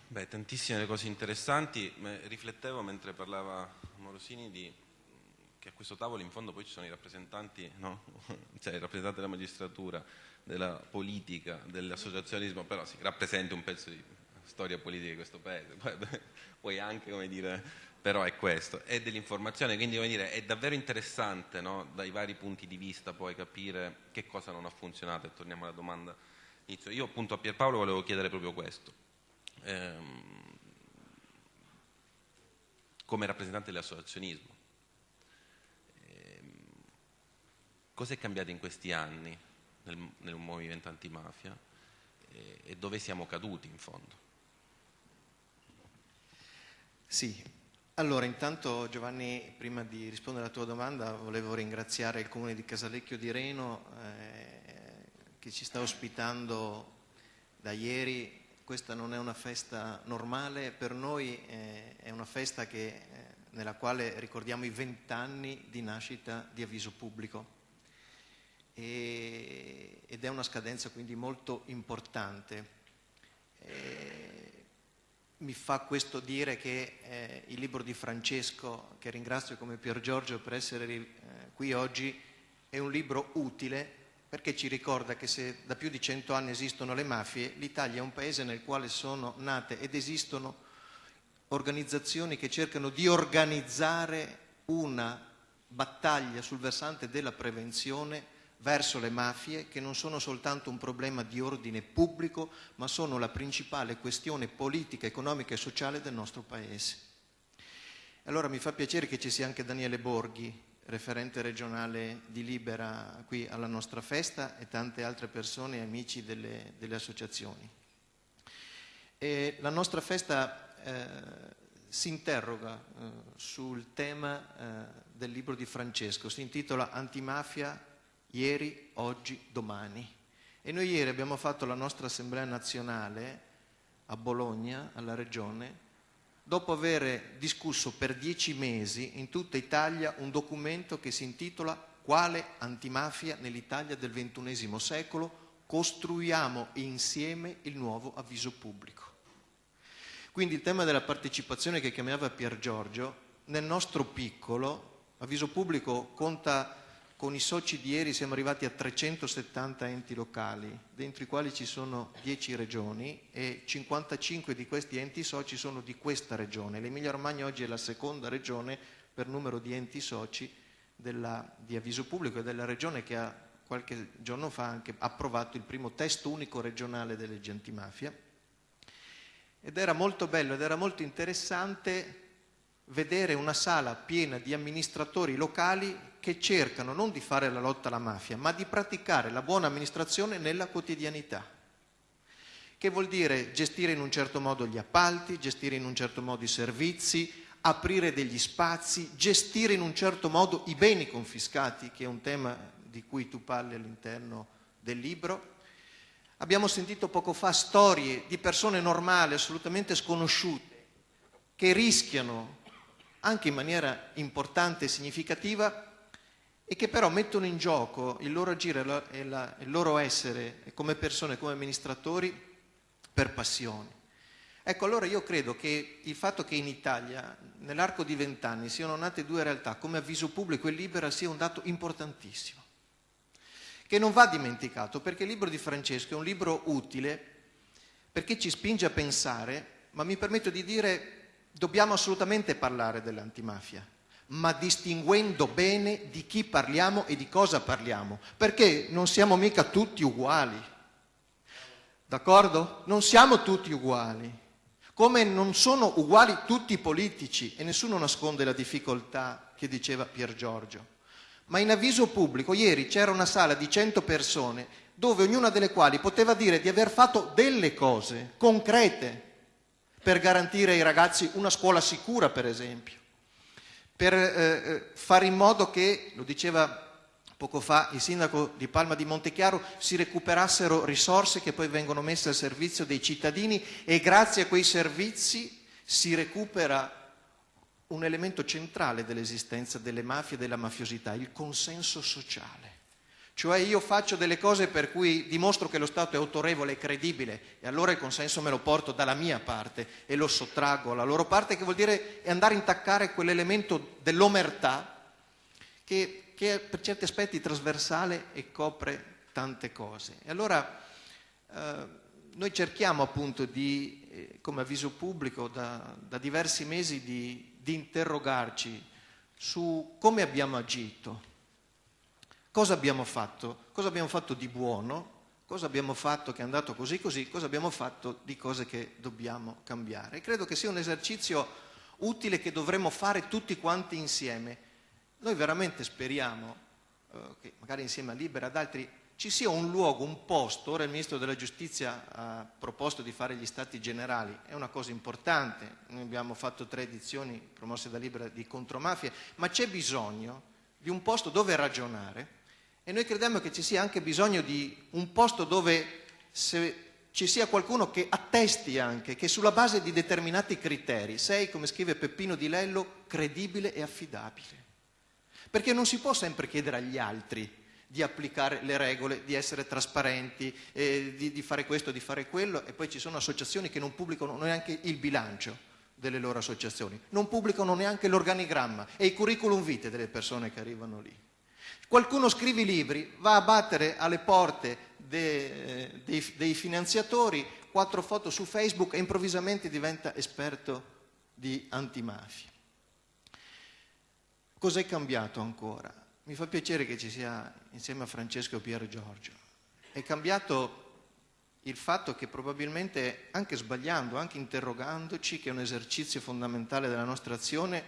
Speaker 1: Beh, tantissime cose interessanti. Riflettevo mentre parlava Morosini di, che a questo tavolo in fondo poi ci sono i rappresentanti, no? cioè i rappresentanti della magistratura, della politica, dell'associazionismo, però si rappresenta un pezzo di storia politica di questo paese, poi anche, come dire, però è questo, è dell'informazione, quindi come dire, è davvero interessante no? dai vari punti di vista poi capire che cosa non ha funzionato e torniamo alla domanda inizio. Io appunto a Pierpaolo volevo chiedere proprio questo, ehm, come rappresentante dell'associazionismo, ehm, cosa è cambiato in questi anni nel, nel movimento antimafia e, e dove siamo caduti in fondo?
Speaker 4: Sì, allora intanto Giovanni, prima di rispondere alla tua domanda, volevo ringraziare il Comune di Casalecchio di Reno eh, che ci sta ospitando da ieri. Questa non è una festa normale, per noi eh, è una festa che, eh, nella quale ricordiamo i vent'anni di nascita di avviso pubblico e, ed è una scadenza quindi molto importante. Eh, mi fa questo dire che eh, il libro di Francesco, che ringrazio come Pier Giorgio per essere eh, qui oggi, è un libro utile perché ci ricorda che se da più di cento anni esistono le mafie, l'Italia è un paese nel quale sono nate ed esistono organizzazioni che cercano di organizzare una battaglia sul versante della prevenzione verso le mafie che non sono soltanto un problema di ordine pubblico, ma sono la principale questione politica, economica e sociale del nostro Paese. Allora mi fa piacere che ci sia anche Daniele Borghi, referente regionale di Libera qui alla nostra festa e tante altre persone e amici delle, delle associazioni. E la nostra festa eh, si interroga eh, sul tema eh, del libro di Francesco, si intitola Antimafia ieri, oggi, domani. E noi ieri abbiamo fatto la nostra assemblea nazionale a Bologna, alla regione, dopo aver discusso per dieci mesi in tutta Italia un documento che si intitola Quale antimafia nell'Italia del XXI secolo? Costruiamo insieme il nuovo avviso pubblico. Quindi il tema della partecipazione che chiamava Pier Giorgio, nel nostro piccolo, avviso pubblico conta con i soci di ieri siamo arrivati a 370 enti locali, dentro i quali ci sono 10 regioni e 55 di questi enti soci sono di questa regione. L'Emilia Romagna oggi è la seconda regione per numero di enti soci della, di avviso pubblico e della regione che ha qualche giorno fa anche approvato il primo testo unico regionale delle leggi antimafia. Ed era molto bello ed era molto interessante vedere una sala piena di amministratori locali che cercano non di fare la lotta alla mafia, ma di praticare la buona amministrazione nella quotidianità. Che vuol dire gestire in un certo modo gli appalti, gestire in un certo modo i servizi, aprire degli spazi, gestire in un certo modo i beni confiscati, che è un tema di cui tu parli all'interno del libro. Abbiamo sentito poco fa storie di persone normali, assolutamente sconosciute, che rischiano anche in maniera importante e significativa e che però mettono in gioco il loro agire e il loro essere come persone, come amministratori per passione. Ecco, allora io credo che il fatto che in Italia nell'arco di vent'anni siano nate due realtà come avviso pubblico e libera sia un dato importantissimo, che non va dimenticato perché il libro di Francesco è un libro utile perché ci spinge a pensare, ma mi permetto di dire, dobbiamo assolutamente parlare dell'antimafia, ma distinguendo bene di chi parliamo e di cosa parliamo, perché non siamo mica tutti uguali. D'accordo? Non siamo tutti uguali come non sono uguali tutti i politici e nessuno nasconde la difficoltà che diceva Pier Giorgio. Ma in avviso pubblico ieri c'era una sala di 100 persone dove ognuna delle quali poteva dire di aver fatto delle cose concrete per garantire ai ragazzi una scuola sicura, per esempio, per eh, eh fare in modo che, lo diceva poco fa il sindaco di Palma di Montechiaro, si recuperassero risorse che poi vengono messe al servizio dei cittadini e grazie a quei servizi si recupera un elemento centrale dell'esistenza delle mafie e della mafiosità, il consenso sociale. Cioè io faccio delle cose per cui dimostro che lo Stato è autorevole e credibile e allora il consenso me lo porto dalla mia parte e lo sottraggo alla loro parte, che vuol dire andare a intaccare quell'elemento dell'omertà che che è per certi aspetti trasversale e copre tante cose. E allora eh, noi cerchiamo appunto di, eh, come avviso pubblico, da, da diversi mesi di, di interrogarci su come abbiamo agito, cosa abbiamo fatto, cosa abbiamo fatto di buono, cosa abbiamo fatto che è andato così così, cosa abbiamo fatto di cose che dobbiamo cambiare. Credo che sia un esercizio utile che dovremmo fare tutti quanti insieme. Noi veramente speriamo eh, che magari insieme a Libera ad altri ci sia un luogo, un posto, ora il Ministro della Giustizia ha proposto di fare gli stati generali, è una cosa importante, noi abbiamo fatto tre edizioni promosse da Libera di contromafie, ma c'è bisogno di un posto dove ragionare e noi crediamo che ci sia anche bisogno di un posto dove ci sia qualcuno che attesti anche che sulla base di determinati criteri sei, come scrive Peppino Di Lello, credibile e affidabile. Perché non si può sempre chiedere agli altri di applicare le regole, di essere trasparenti, eh, di, di fare questo, di fare quello, e poi ci sono associazioni che non pubblicano neanche il bilancio delle loro associazioni, non pubblicano neanche l'organigramma e i curriculum vitae delle persone che arrivano lì. Qualcuno scrive i libri, va a battere alle porte de, eh, dei, dei finanziatori, quattro foto su Facebook e improvvisamente diventa esperto di antimafia. Cos'è cambiato ancora? Mi fa piacere che ci sia insieme a Francesco Pier Giorgio. È cambiato il fatto che probabilmente, anche sbagliando, anche interrogandoci, che è un esercizio fondamentale della nostra azione,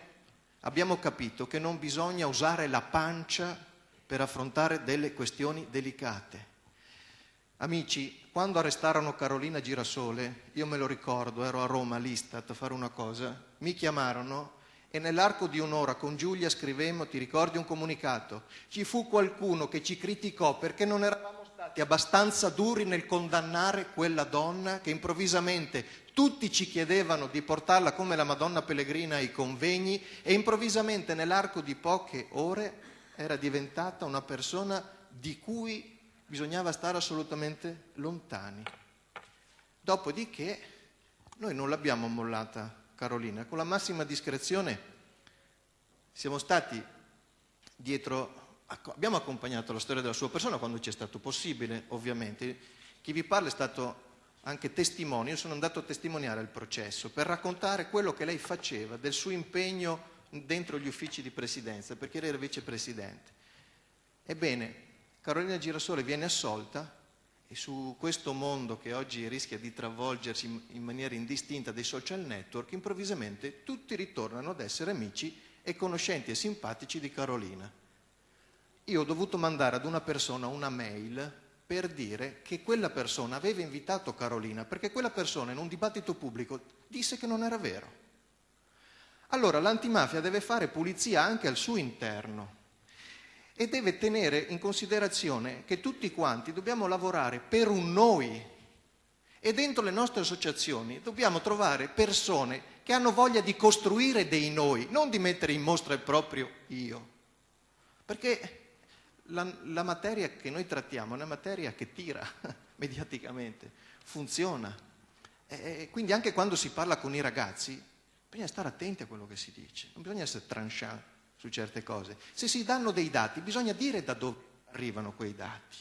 Speaker 4: abbiamo capito che non bisogna usare la pancia per affrontare delle questioni delicate. Amici, quando arrestarono Carolina Girasole, io me lo ricordo, ero a Roma all'Istat a fare una cosa, mi chiamarono e nell'arco di un'ora con Giulia scrivemmo, ti ricordi un comunicato? Ci fu qualcuno che ci criticò perché non eravamo stati abbastanza duri nel condannare quella donna che improvvisamente tutti ci chiedevano di portarla come la Madonna Pellegrina ai convegni e improvvisamente nell'arco di poche ore era diventata una persona di cui bisognava stare assolutamente lontani. Dopodiché noi non l'abbiamo mollata Carolina. Con la massima discrezione siamo stati dietro, abbiamo accompagnato la storia della sua persona quando ci è stato possibile, ovviamente. Chi vi parla è stato anche testimone, io sono andato a testimoniare il processo per raccontare quello che lei faceva, del suo impegno dentro gli uffici di presidenza perché era vicepresidente. Ebbene, Carolina Girasole viene assolta e su questo mondo che oggi rischia di travolgersi in maniera indistinta dei social network, improvvisamente tutti ritornano ad essere amici e conoscenti e simpatici di Carolina. Io ho dovuto mandare ad una persona una mail per dire che quella persona aveva invitato Carolina perché quella persona in un dibattito pubblico disse che non era vero. Allora l'antimafia deve fare pulizia anche al suo interno e deve tenere in considerazione che tutti quanti dobbiamo lavorare per un noi e dentro le nostre associazioni dobbiamo trovare persone che hanno voglia di costruire dei noi, non di mettere in mostra il proprio io. Perché la, la materia che noi trattiamo è una materia che tira mediaticamente, funziona. E quindi anche quando si parla con i ragazzi bisogna stare attenti a quello che si dice, non bisogna essere tranchant su certe cose. Se si danno dei dati bisogna dire da dove arrivano quei dati,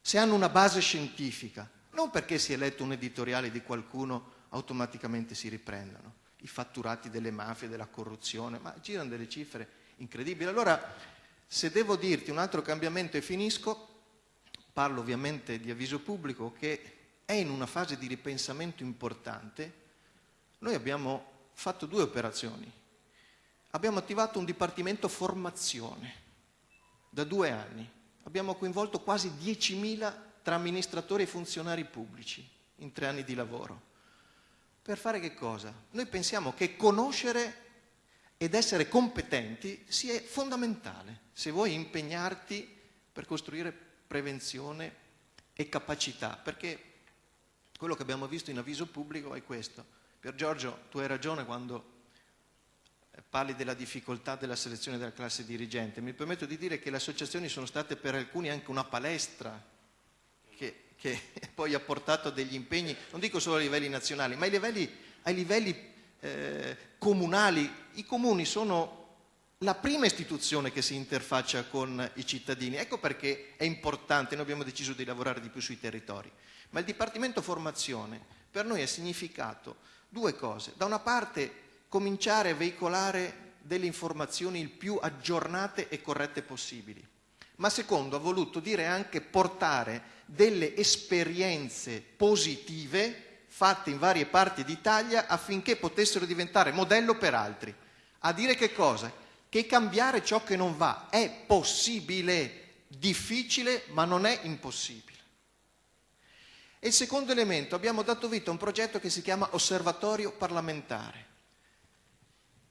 Speaker 4: se hanno una base scientifica, non perché si è letto un editoriale di qualcuno automaticamente si riprendono. I fatturati delle mafie, della corruzione, ma girano delle cifre incredibili. Allora se devo dirti un altro cambiamento e finisco, parlo ovviamente di avviso pubblico che è in una fase di ripensamento importante. Noi abbiamo fatto due operazioni. Abbiamo attivato un dipartimento formazione da due anni. Abbiamo coinvolto quasi 10.000 tra amministratori e funzionari pubblici in tre anni di lavoro. Per fare che cosa? Noi pensiamo che conoscere ed essere competenti sia fondamentale se vuoi impegnarti per costruire prevenzione e capacità, perché quello che abbiamo visto in avviso pubblico è questo. Per Giorgio, tu hai ragione quando eh, parli della difficoltà della selezione della classe dirigente. Mi permetto di dire che le associazioni sono state per alcuni anche una palestra che, che poi ha portato degli impegni, non dico solo a livelli nazionali, ma ai livelli, ai livelli eh, comunali. I comuni sono la prima istituzione che si interfaccia con i cittadini. Ecco perché è importante, noi abbiamo deciso di lavorare di più sui territori. Ma il Dipartimento Formazione per noi ha significato due cose. Da una parte cominciare a veicolare delle informazioni il più aggiornate e corrette possibili, ma secondo ha voluto dire anche portare delle esperienze positive fatte in varie parti d'Italia affinché potessero diventare modello per altri. A dire che cosa? Che cambiare ciò che non va è possibile, difficile, ma non è impossibile. E il secondo elemento, abbiamo dato vita a un progetto che si chiama Osservatorio parlamentare.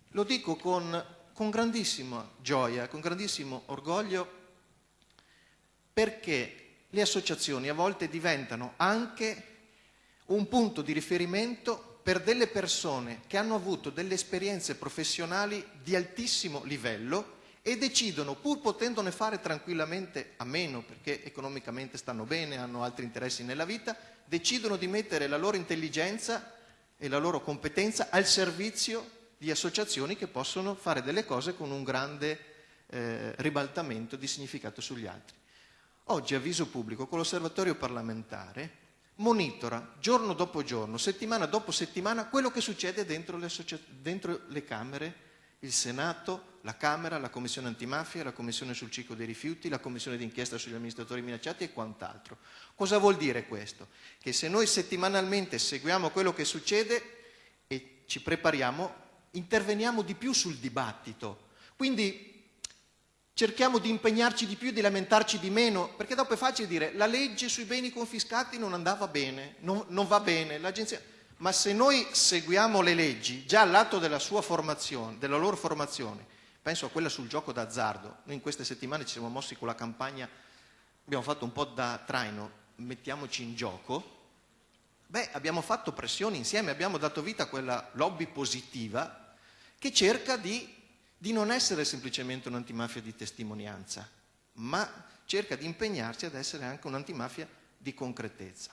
Speaker 4: Lo dico con, con grandissima gioia, con grandissimo orgoglio, perché le associazioni a volte diventano anche un punto di riferimento per delle persone che hanno avuto delle esperienze professionali di altissimo livello e decidono, pur potendone fare tranquillamente a meno, perché economicamente stanno bene, hanno altri interessi nella vita, decidono di mettere la loro intelligenza e la loro competenza al servizio di associazioni che possono fare delle cose con un grande eh, ribaltamento di significato sugli altri. Oggi avviso pubblico con l'osservatorio parlamentare monitora giorno dopo giorno, settimana dopo settimana, quello che succede dentro le, dentro le Camere, il Senato, la Camera, la Commissione antimafia, la Commissione sul ciclo dei rifiuti, la Commissione d'inchiesta sugli amministratori minacciati e quant'altro. Cosa vuol dire questo? Che se noi settimanalmente seguiamo quello che succede e ci prepariamo, interveniamo di più sul dibattito. Quindi cerchiamo di impegnarci di più, di lamentarci di meno, perché dopo è facile dire la legge sui beni confiscati non andava bene, non, non va bene, l'agenzia... ma se noi seguiamo le leggi già all'atto della della loro formazione, penso a quella sul gioco d'azzardo, noi in queste settimane ci siamo mossi con la campagna, abbiamo fatto un po' da traino, mettiamoci in gioco, beh abbiamo fatto pressioni insieme, abbiamo dato vita a quella lobby positiva che cerca di di non essere semplicemente un'antimafia di testimonianza, ma cerca di impegnarsi ad essere anche un'antimafia di concretezza.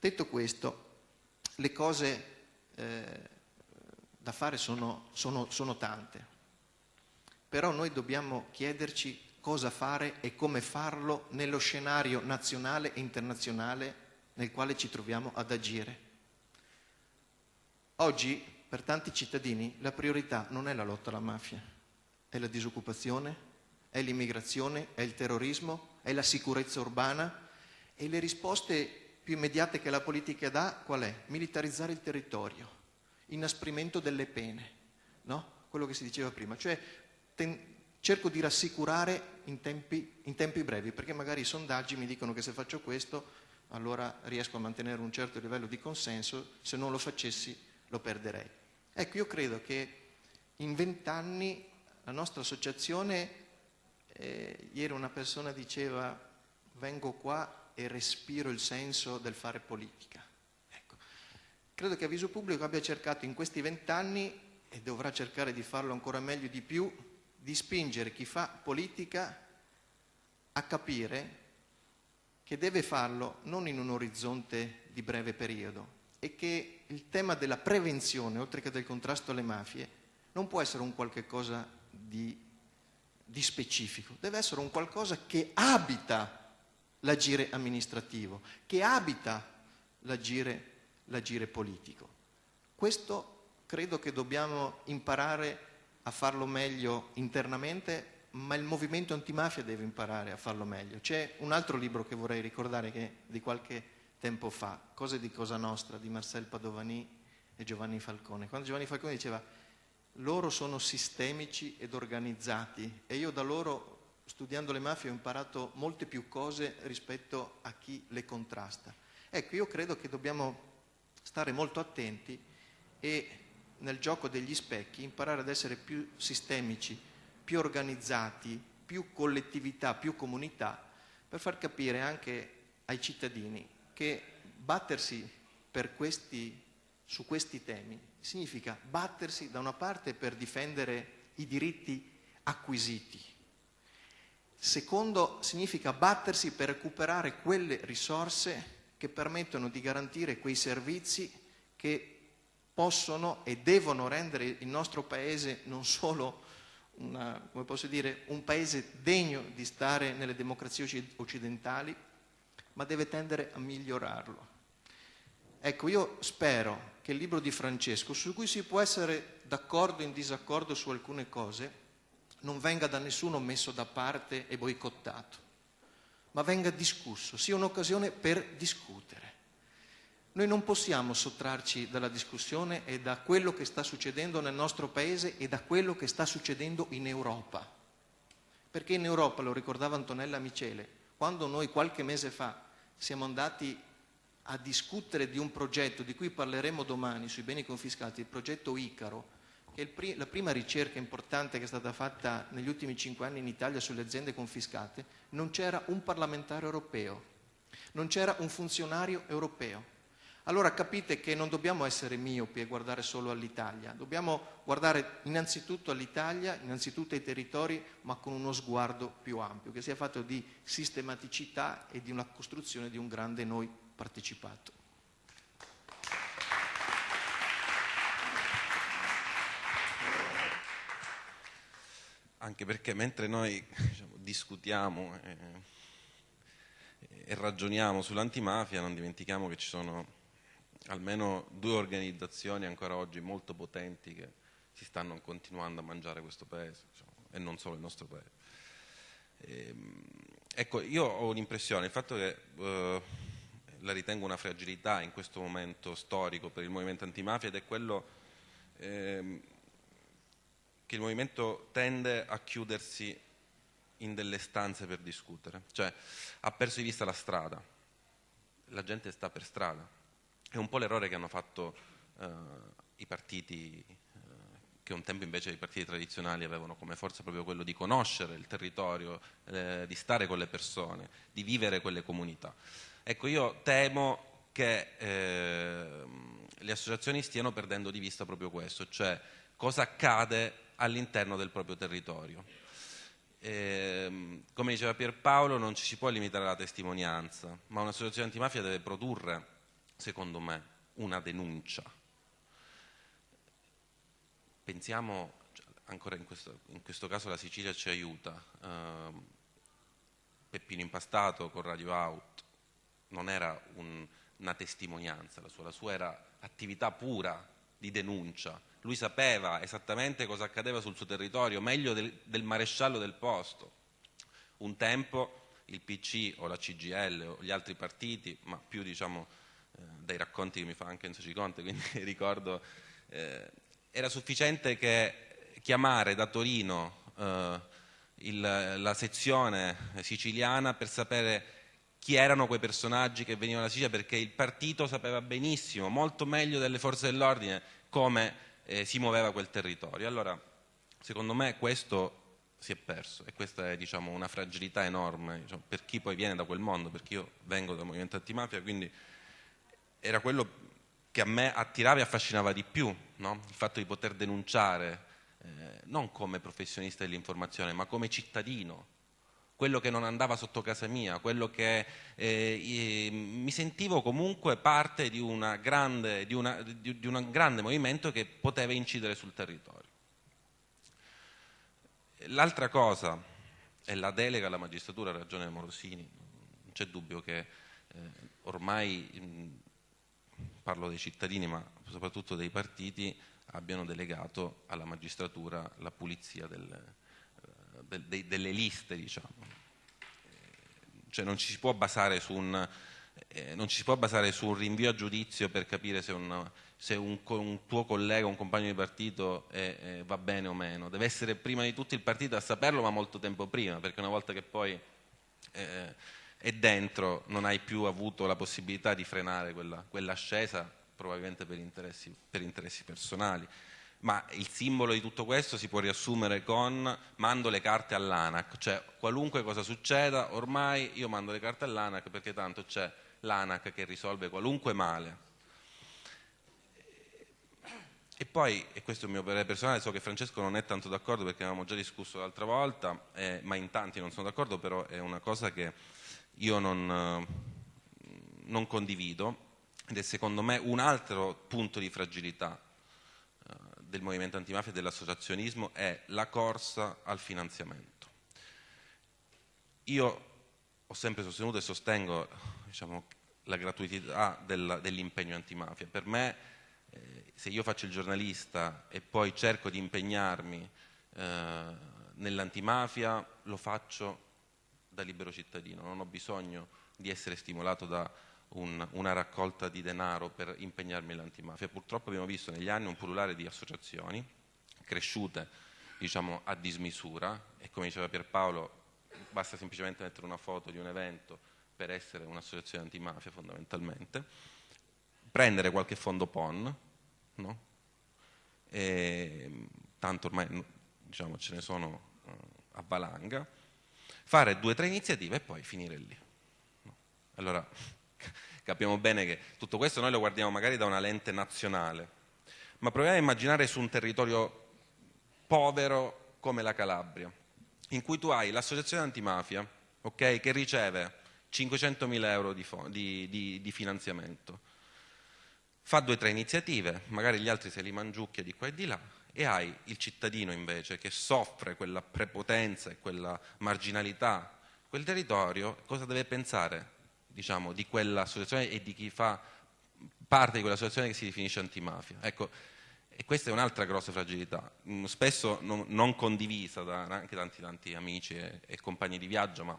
Speaker 4: Detto questo, le cose eh, da fare sono, sono, sono tante, però noi dobbiamo chiederci cosa fare e come farlo nello scenario nazionale e internazionale nel quale ci troviamo ad agire. Oggi per tanti cittadini la priorità non è la lotta alla mafia, è la disoccupazione, è l'immigrazione, è il terrorismo, è la sicurezza urbana e le risposte più immediate che la politica dà qual è? Militarizzare il territorio, inasprimento delle pene, no? quello che si diceva prima, cioè ten- cerco di rassicurare in tempi, in tempi brevi, perché magari i sondaggi mi dicono che se faccio questo allora riesco a mantenere un certo livello di consenso, se non lo facessi lo perderei. Ecco, io credo che in vent'anni la nostra associazione, eh, ieri una persona diceva vengo qua e respiro il senso del fare politica. Ecco, credo che Avviso Pubblico abbia cercato in questi vent'anni, e dovrà cercare di farlo ancora meglio di più, di spingere chi fa politica a capire che deve farlo non in un orizzonte di breve periodo e che il tema della prevenzione, oltre che del contrasto alle mafie, non può essere un qualche cosa di, di specifico, deve essere un qualcosa che abita l'agire amministrativo, che abita l'agire, l'agire politico. Questo credo che dobbiamo imparare a farlo meglio internamente, ma il movimento antimafia deve imparare a farlo meglio. C'è un altro libro che vorrei ricordare che di qualche tempo fa, Cose di Cosa Nostra di Marcel Padovani e Giovanni Falcone. Quando Giovanni Falcone diceva loro sono sistemici ed organizzati e io da loro studiando le mafie ho imparato molte più cose rispetto a chi le contrasta. Ecco, io credo che dobbiamo stare molto attenti e nel gioco degli specchi imparare ad essere più sistemici, più organizzati, più collettività, più comunità, per far capire anche ai cittadini che battersi questi, su questi temi significa battersi da una parte per difendere i diritti acquisiti, secondo significa battersi per recuperare quelle risorse che permettono di garantire quei servizi che possono e devono rendere il nostro paese non solo una, dire, un paese degno di stare nelle democrazie occidentali, ma deve tendere a migliorarlo. Ecco, io spero che il libro di Francesco, su cui si può essere d'accordo o in disaccordo su alcune cose, non venga da nessuno messo da parte e boicottato, ma venga discusso, sia un'occasione per discutere. Noi non possiamo sottrarci dalla discussione e da quello che sta succedendo nel nostro paese e da quello che sta succedendo in Europa. Perché in Europa, lo ricordava Antonella Micele, quando noi qualche mese fa siamo andati a discutere di un progetto di cui parleremo domani sui beni confiscati, il progetto Icaro, che pri- la prima ricerca importante che è stata fatta negli ultimi cinque anni in Italia sulle aziende confiscate, non c'era un parlamentare europeo, non c'era un funzionario europeo. Allora capite che non dobbiamo essere miopi e guardare solo all'Italia, dobbiamo guardare innanzitutto all'Italia, innanzitutto ai territori, ma con uno sguardo più ampio, che sia fatto di sistematicità e di una costruzione di un grande noi partecipato.
Speaker 1: Anche perché mentre noi diciamo, discutiamo e, e ragioniamo sull'antimafia non dimentichiamo che ci sono almeno due organizzazioni ancora oggi molto potenti che si stanno continuando a mangiare questo paese diciamo, e non solo il nostro paese. E, ehm, ecco, io ho l'impressione, il fatto che eh, la ritengo una fragilità in questo momento storico per il movimento antimafia ed è quello eh, che il movimento tende a chiudersi in delle stanze per discutere, cioè ha perso di vista la strada, la gente sta per strada, è un po' l'errore che hanno fatto eh, i partiti, eh, che un tempo invece i partiti tradizionali avevano come forza proprio quello di conoscere il territorio, eh, di stare con le persone, di vivere quelle comunità. Ecco, io temo che ehm, le associazioni stiano perdendo di vista proprio questo, cioè cosa accade all'interno del proprio territorio. E, come diceva Pierpaolo, non ci si può limitare alla testimonianza, ma un'associazione antimafia deve produrre secondo me, una denuncia. Pensiamo, cioè, ancora in questo, in questo, caso la Sicilia ci aiuta, eh, Peppino Impastato con Radio Out non era un, una testimonianza, la sua, la sua era attività pura di denuncia. Lui sapeva esattamente cosa accadeva sul suo territorio, meglio del, del maresciallo del posto. Un tempo il PC o la CGL o gli altri partiti, ma più diciamo eh, dai racconti che mi fa anche Enzo Ciconte, quindi ricordo, eh, era sufficiente che chiamare da Torino eh, il, la sezione siciliana per sapere chi erano quei personaggi che venivano da Sicilia perché il partito sapeva benissimo, molto meglio delle forze dell'ordine, come eh, si muoveva quel territorio. Allora, secondo me questo si è perso e questa è diciamo, una fragilità enorme diciamo, per chi poi viene da quel mondo, perché io vengo dal movimento antimafia, quindi era quello che a me attirava e affascinava di più, no? il fatto di poter denunciare, eh, non come professionista dell'informazione, ma come cittadino, quello che non andava sotto casa mia, quello che eh, mi sentivo comunque parte di, grande, di, una, di, di un grande movimento che poteva incidere sul territorio. L'altra cosa è la delega alla magistratura, ragione Morosini, non c'è dubbio che eh, ormai parlo dei cittadini ma soprattutto dei partiti abbiano delegato alla magistratura la pulizia del, de, de, delle liste, diciamo. Cioè non ci si può basare su un, eh, non ci si può basare su un rinvio a giudizio per capire se, un, se un, un, tuo collega, un compagno di partito è, è, va bene o meno. Deve essere prima di tutto il partito a saperlo, ma molto tempo prima, perché una volta che poi eh, è dentro non hai più avuto la possibilità di frenare quella, quell'ascesa, probabilmente per interessi, per interessi personali ma il simbolo di tutto questo si può riassumere con mando le carte all'ANAC, cioè qualunque cosa succeda ormai io mando le carte all'ANAC perché tanto c'è l'ANAC che risolve qualunque male. E poi, e questo è il mio parere personale, so che Francesco non è tanto d'accordo perché avevamo già discusso l'altra volta, eh, ma in tanti non sono d'accordo, però è una cosa che io non, non condivido ed è secondo me un altro punto di fragilità del movimento antimafia e dell'associazionismo è la corsa al finanziamento. Io ho sempre sostenuto e sostengo diciamo, la gratuità del, dell'impegno antimafia. Per me, eh, se io faccio il giornalista e poi cerco di impegnarmi eh, nell'antimafia, lo faccio da libero cittadino, non ho bisogno di essere stimolato da un, una raccolta di denaro per impegnarmi nell'antimafia. Purtroppo abbiamo visto negli anni un pullulare di associazioni cresciute diciamo, a dismisura e come diceva Pierpaolo basta semplicemente mettere una foto di un evento per essere un'associazione antimafia fondamentalmente, prendere qualche fondo PON, no? e, tanto ormai diciamo, ce ne sono uh, a valanga, fare due o tre iniziative e poi finire lì. No? Allora, capiamo bene che tutto questo noi lo guardiamo magari da una lente nazionale, ma proviamo a immaginare su un territorio povero come la Calabria, in cui tu hai l'associazione antimafia, okay, che riceve 500.000 euro di, di, di, di finanziamento, fa due o tre iniziative, magari gli altri se li mangiucchia di qua e di là, e hai il cittadino invece che soffre quella prepotenza e quella marginalità, quel territorio, cosa deve pensare? Diciamo, di quell'associazione e di chi fa parte di quell'associazione che si definisce antimafia. Ecco, e questa è un'altra grossa fragilità, mm, spesso non, non condivisa da anche tanti, tanti amici e, e, compagni di viaggio, ma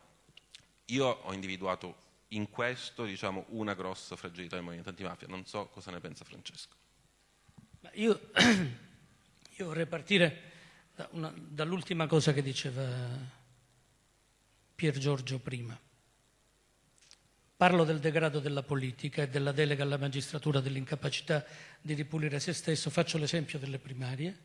Speaker 1: io ho individuato in questo diciamo, una grossa fragilità del movimento antimafia. Non so cosa ne pensa Francesco.
Speaker 2: Io, io vorrei partire da dall'ultima cosa che diceva Pier Giorgio prima. Parlo del degrado della politica e della delega alla magistratura dell'incapacità di ripulire se stesso, faccio l'esempio delle primarie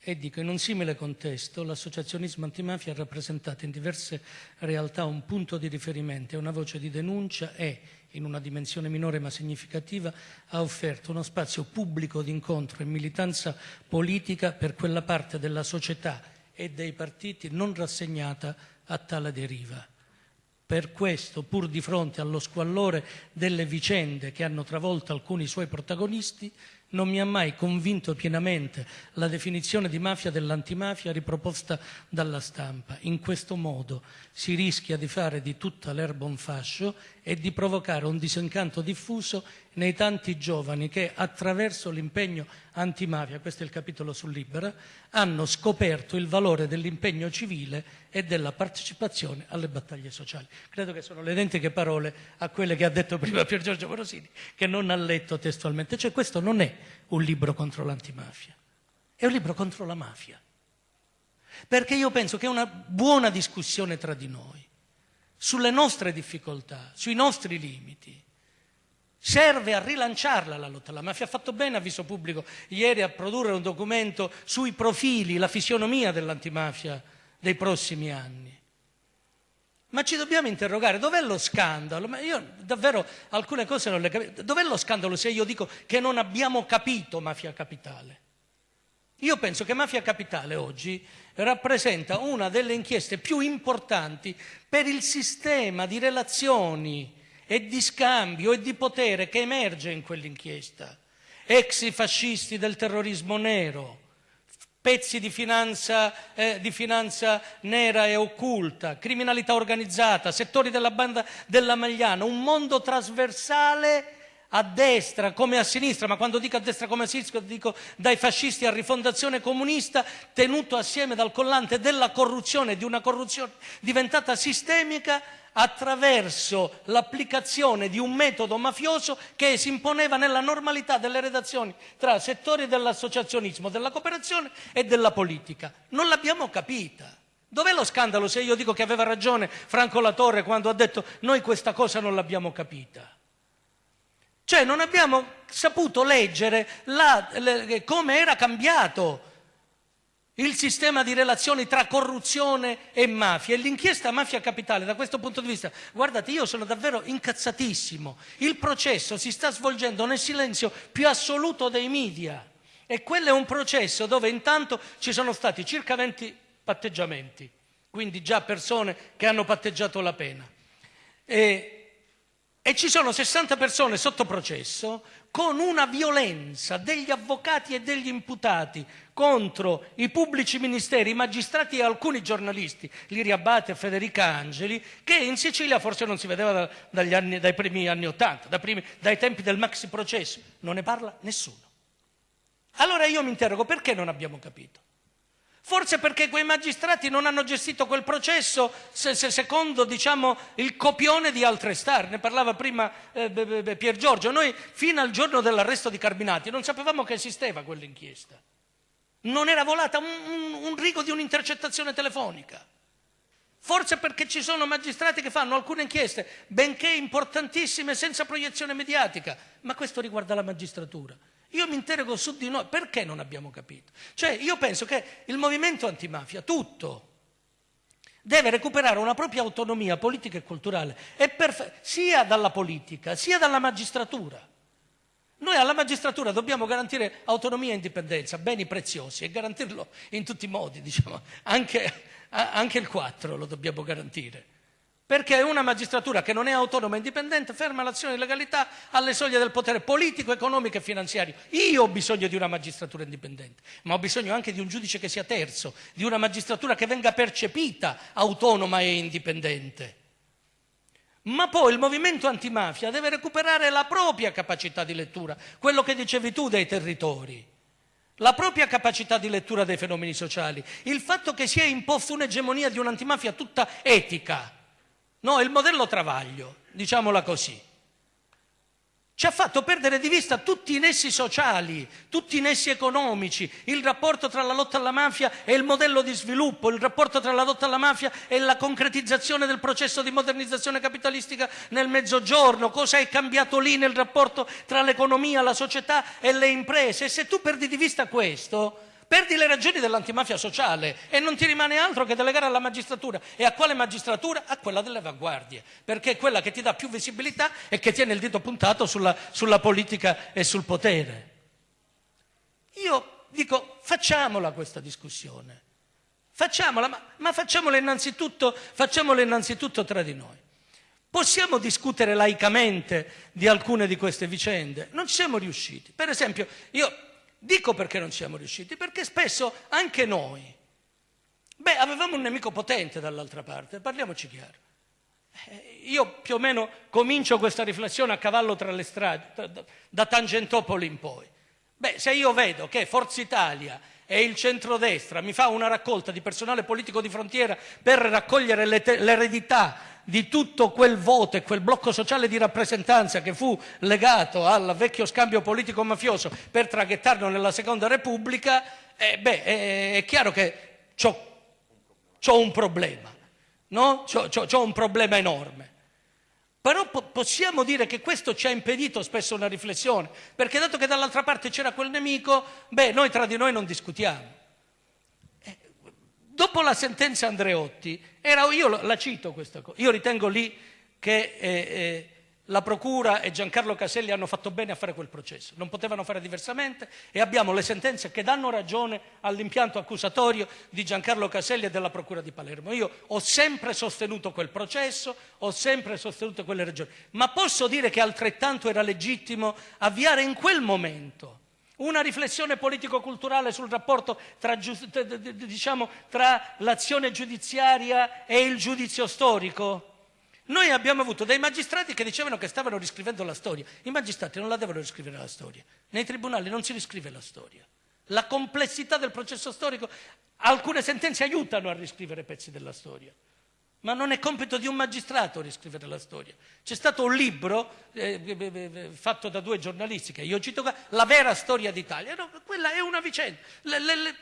Speaker 2: e dico in un simile contesto l'associazionismo antimafia ha rappresentato in diverse realtà un punto di riferimento e una voce di denuncia e, in una dimensione minore ma significativa, ha offerto uno spazio pubblico di incontro e militanza politica per quella parte della società e dei partiti non rassegnata a tale deriva. Per questo, pur di fronte allo squallore delle vicende che hanno travolto alcuni suoi protagonisti, non mi ha mai convinto pienamente la definizione di mafia dell'antimafia riproposta dalla stampa. In questo modo si rischia di fare di tutta l'erba un fascio e di provocare un disincanto diffuso nei tanti giovani che attraverso l'impegno antimafia, questo è il capitolo sul Libera, hanno scoperto il valore dell'impegno civile e della partecipazione alle battaglie sociali. Credo che sono le identiche parole a quelle che ha detto prima Pier Giorgio Morosini, che non ha letto testualmente. Cioè questo non è un libro contro l'antimafia, è un libro contro la mafia. Perché io penso che una buona discussione tra di noi, sulle nostre difficoltà, sui nostri limiti, serve a rilanciarla la lotta alla mafia. Ha fatto bene a viso pubblico ieri a produrre un documento sui profili, la fisionomia dell'antimafia dei prossimi anni. Ma ci dobbiamo interrogare, dov'è lo scandalo? Ma io davvero alcune cose non le capisco. Dov'è lo scandalo se io dico che non abbiamo capito mafia capitale? Io penso che Mafia Capitale oggi rappresenta una delle inchieste più importanti per il sistema di relazioni e di scambio e di potere che emerge in quell'inchiesta. Ex fascisti del terrorismo nero, pezzi di finanza, eh, di finanza, nera e occulta, criminalità organizzata, settori della banda della Magliana, un mondo trasversale a destra come a sinistra, ma quando dico a destra come a sinistra dico dai fascisti a rifondazione comunista, tenuto assieme dal collante della corruzione, di una corruzione diventata sistemica attraverso l'applicazione di un metodo mafioso che si imponeva nella normalità delle redazioni tra settori dell'associazionismo, della cooperazione e della politica. Non l'abbiamo capita. Dov'è lo scandalo se io dico che aveva ragione Franco Latorre quando ha detto noi questa cosa non l'abbiamo capita? Cioè non abbiamo saputo leggere come era cambiato il sistema di relazioni tra corruzione e mafia. E l'inchiesta mafia capitale da questo punto di vista, guardate io sono davvero incazzatissimo, il processo si sta svolgendo nel silenzio più assoluto dei media. E quello è un processo dove intanto ci sono stati circa 20 patteggiamenti, quindi già persone che hanno patteggiato la pena. E e ci sono 60 persone sotto processo con una violenza degli avvocati e degli imputati contro i pubblici ministeri, i magistrati e alcuni giornalisti, Liria Abate e Federica Angeli, che in Sicilia forse non si vedeva da, anni, dai primi anni Ottanta, da dai tempi del maxi processo. Non ne parla nessuno. Allora io mi interrogo perché non abbiamo capito? Forse perché quei magistrati non hanno gestito quel processo se, se, secondo diciamo, il copione di altre star. Ne parlava prima eh, Pier Giorgio. Noi fino al giorno dell'arresto di Carminati non sapevamo che esisteva quell'inchiesta. Non era volata un, un, un rigo di un'intercettazione telefonica. Forse perché ci sono magistrati che fanno alcune inchieste, benché importantissime, senza proiezione mediatica. Ma questo riguarda la magistratura. Io mi interrogo su di noi, perché non abbiamo capito? Cioè, io penso che il movimento antimafia, tutto, deve recuperare una propria autonomia politica e culturale, e sia dalla politica, sia dalla magistratura. Noi alla magistratura dobbiamo garantire autonomia e indipendenza, beni preziosi, e garantirlo in tutti i modi, diciamo, anche, anche il 4 lo dobbiamo garantire perché una magistratura che non è autonoma e indipendente ferma l'azione di legalità alle soglie del potere politico, economico e finanziario. Io ho bisogno di una magistratura indipendente, ma ho bisogno anche di un giudice che sia terzo, di una magistratura che venga percepita autonoma e indipendente. Ma poi il movimento antimafia deve recuperare la propria capacità di lettura, quello che dicevi tu dei territori la propria capacità di lettura dei fenomeni sociali, il fatto che si è imposto un'egemonia di un'antimafia tutta etica, No, il modello Travaglio, diciamola così, ci ha fatto perdere di vista tutti i nessi sociali, tutti i nessi economici, il rapporto tra la lotta alla mafia e il modello di sviluppo, il rapporto tra la lotta alla mafia e la concretizzazione del processo di modernizzazione capitalistica nel mezzogiorno, cosa è cambiato lì nel rapporto tra l'economia, la società e le imprese. E se tu perdi di vista questo, perdi le ragioni dell'antimafia sociale e non ti rimane altro che delegare alla magistratura. E a quale magistratura? A quella delle avanguardie, perché è quella che ti dà più visibilità e che tiene il dito puntato sulla, sulla politica e sul potere. Io dico, facciamola questa discussione, facciamola, ma, ma facciamola, innanzitutto, facciamola innanzitutto tra di noi. Possiamo discutere laicamente di alcune di queste vicende? Non ci siamo riusciti. Per esempio, io Dico perché non siamo riusciti, perché spesso anche noi, beh, avevamo un nemico potente dall'altra parte, parliamoci chiaro. Eh, io più o meno comincio questa riflessione a cavallo tra le strade, da Tangentopoli in poi. Beh, se io vedo che Forza Italia e il centrodestra mi fa una raccolta di personale politico di frontiera per raccogliere l'eredità di tutto quel voto e quel blocco sociale di rappresentanza che fu legato al vecchio scambio politico mafioso per traghettarlo nella seconda repubblica, eh, beh, è, è, chiaro che ho un problema, no? Ho un problema enorme. Però po- possiamo dire che questo ci ha impedito spesso una riflessione, perché dato che dall'altra parte c'era quel nemico, beh, noi tra di noi non discutiamo. Dopo la sentenza Andreotti, era, io la cito questa cosa, io ritengo lì che eh, eh, la Procura e Giancarlo Caselli hanno fatto bene a fare quel processo, non potevano fare diversamente e abbiamo le sentenze che danno ragione all'impianto accusatorio di Giancarlo Caselli e della Procura di Palermo. Io ho sempre sostenuto quel processo, ho sempre sostenuto quelle ragioni, ma posso dire che altrettanto era legittimo avviare in quel momento una riflessione politico-culturale sul rapporto tra, diciamo, tra l'azione giudiziaria e il giudizio storico? Noi abbiamo avuto dei magistrati che dicevano che stavano riscrivendo la storia. I magistrati non la devono riscrivere la storia. Nei tribunali non si riscrive la storia. La complessità del processo storico, alcune sentenze aiutano a riscrivere pezzi della storia. Ma non è compito di un magistrato riscrivere la storia. C'è stato un libro eh, eh, eh, eh fatto da due giornalisti che io cito, La vera storia d'Italia. No, quella è una vicenda. Le, le, le,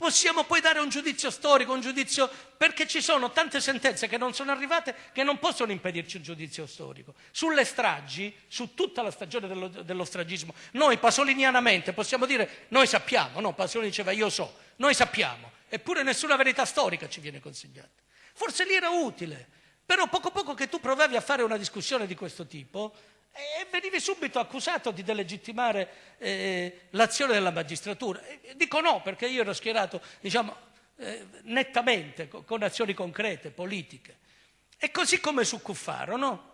Speaker 2: Possiamo poi dare un giudizio storico, un giudizio perché ci sono tante sentenze che non sono arrivate che non possono impedirci un giudizio storico. Sulle stragi, su tutta la stagione dello, dello stragismo, noi pasolinianamente possiamo dire noi sappiamo, no, Pasolini diceva io so, noi sappiamo, eppure nessuna verità storica ci viene consegnata. Forse lì era utile, però poco poco che tu provavi a fare una discussione di questo tipo, e venivi subito accusato di delegittimare eh, l'azione della magistratura. Dico no, perché io ero schierato, diciamo, eh, nettamente, con, azioni concrete, politiche. E così come su Cuffaro, no?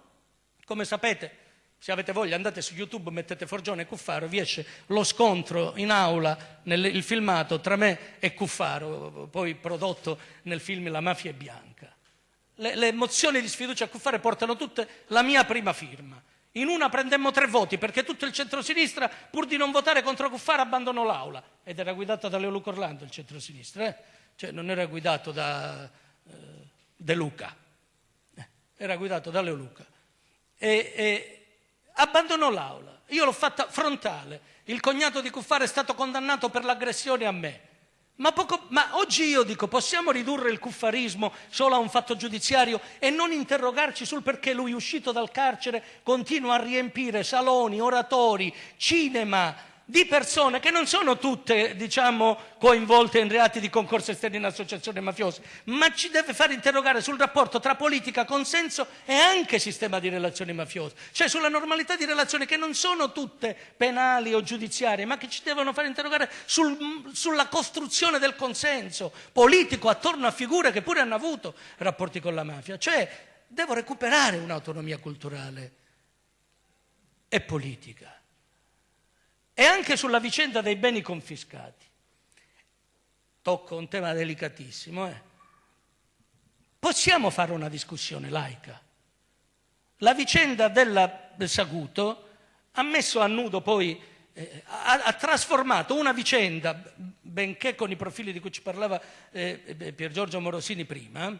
Speaker 2: Come sapete, se avete voglia andate su YouTube, mettete Forgione e Cuffaro, vi esce lo scontro in aula, nel, il filmato tra me e Cuffaro, poi prodotto nel film La mafia è bianca. Le, le mozioni di sfiducia a Cuffaro portano tutte la mia prima firma. In una prendemmo tre voti perché tutto il centrosinistra, pur di non votare contro Cuffaro, abbandonò l'aula. Ed era guidato da Leo Luca Orlando il centrosinistra, eh? cioè non era guidato da eh, De Luca, eh, era guidato da Leo Luca. E, e abbandonò l'aula. Io l'ho fatta frontale. Il cognato di Cuffaro è stato condannato per l'aggressione a me. Ma, poco, ma, oggi io dico, possiamo ridurre il cuffarismo solo a un fatto giudiziario e non interrogarci sul perché lui, uscito dal carcere, continua a riempire saloni, oratori, cinema, di persone che non sono tutte, diciamo, coinvolte in reati di concorso esterno in associazione mafiosa, ma ci deve far interrogare sul rapporto tra politica, consenso e anche sistema di relazioni mafiose, cioè sulla normalità di relazioni che non sono tutte penali o giudiziarie, ma che ci devono far interrogare sul, sulla costruzione del consenso politico attorno a figure che pure hanno avuto rapporti con la mafia, cioè devo recuperare un'autonomia culturale e politica e anche sulla vicenda dei beni confiscati. Tocco un tema delicatissimo. Eh? Possiamo fare una discussione laica. La vicenda della, del Saguto ha messo a nudo poi, eh, ha, ha, trasformato una vicenda, benché con i profili di cui ci parlava eh, Pier Giorgio Morosini prima,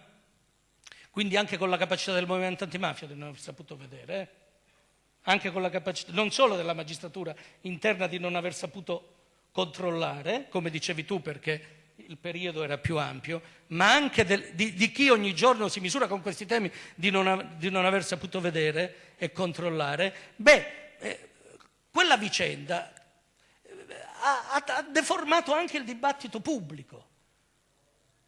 Speaker 2: quindi anche con la capacità del movimento antimafia di non aver saputo vedere, eh? Anche con la capacità non solo della magistratura interna di non aver saputo controllare, come dicevi tu perché il periodo era più ampio, ma anche del, di, di, chi ogni giorno si misura con questi temi di non, di non aver saputo vedere e controllare, beh, eh, quella vicenda eh, ha, ha deformato anche il dibattito pubblico.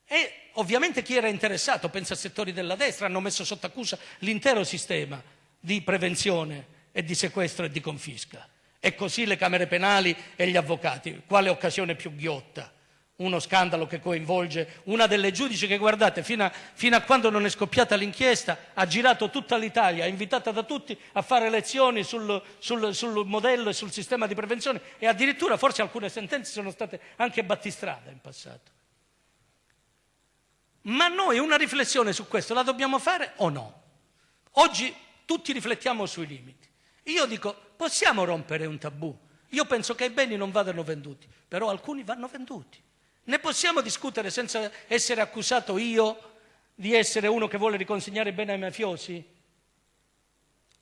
Speaker 2: E ovviamente chi era interessato, pensa a settori della destra, hanno messo sotto accusa l'intero sistema di prevenzione e di sequestro e di confisca. E così le camere penali e gli avvocati. Quale occasione più ghiotta? Uno scandalo che coinvolge una delle giudici che, guardate, fino a, fino a quando non è scoppiata l'inchiesta, ha girato tutta l'Italia, è invitata da tutti a fare lezioni sul, sul, sul modello e sul sistema di prevenzione e addirittura forse alcune sentenze sono state anche battistrada in passato. Ma noi una riflessione su questo la dobbiamo fare o no? Oggi tutti riflettiamo sui limiti. Io dico, possiamo rompere un tabù? Io penso che i beni non vadano venduti, però alcuni vanno venduti. Ne possiamo discutere senza essere accusato io di essere uno che vuole riconsegnare bene ai mafiosi?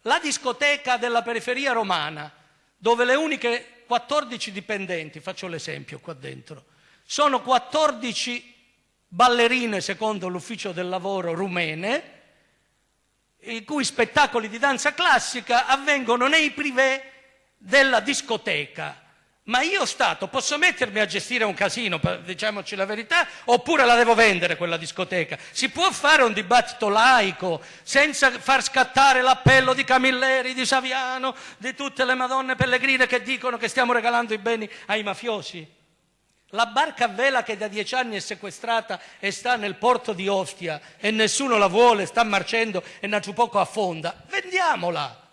Speaker 2: La discoteca della periferia romana, dove le uniche 14 dipendenti, faccio l'esempio qua dentro, sono 14 ballerine secondo l'ufficio del lavoro rumene, i cui spettacoli di danza classica avvengono nei privé della discoteca. Ma io Stato posso mettermi a gestire un casino, diciamoci la verità, oppure la devo vendere quella discoteca? Si può fare un dibattito laico senza far scattare l'appello di Camilleri, di Saviano, di tutte le madonne pellegrine che dicono che stiamo regalando i beni ai mafiosi? La barca a vela che da dieci anni è sequestrata e sta nel porto di Ostia e nessuno la vuole, sta marcendo e poco affonda, vendiamola!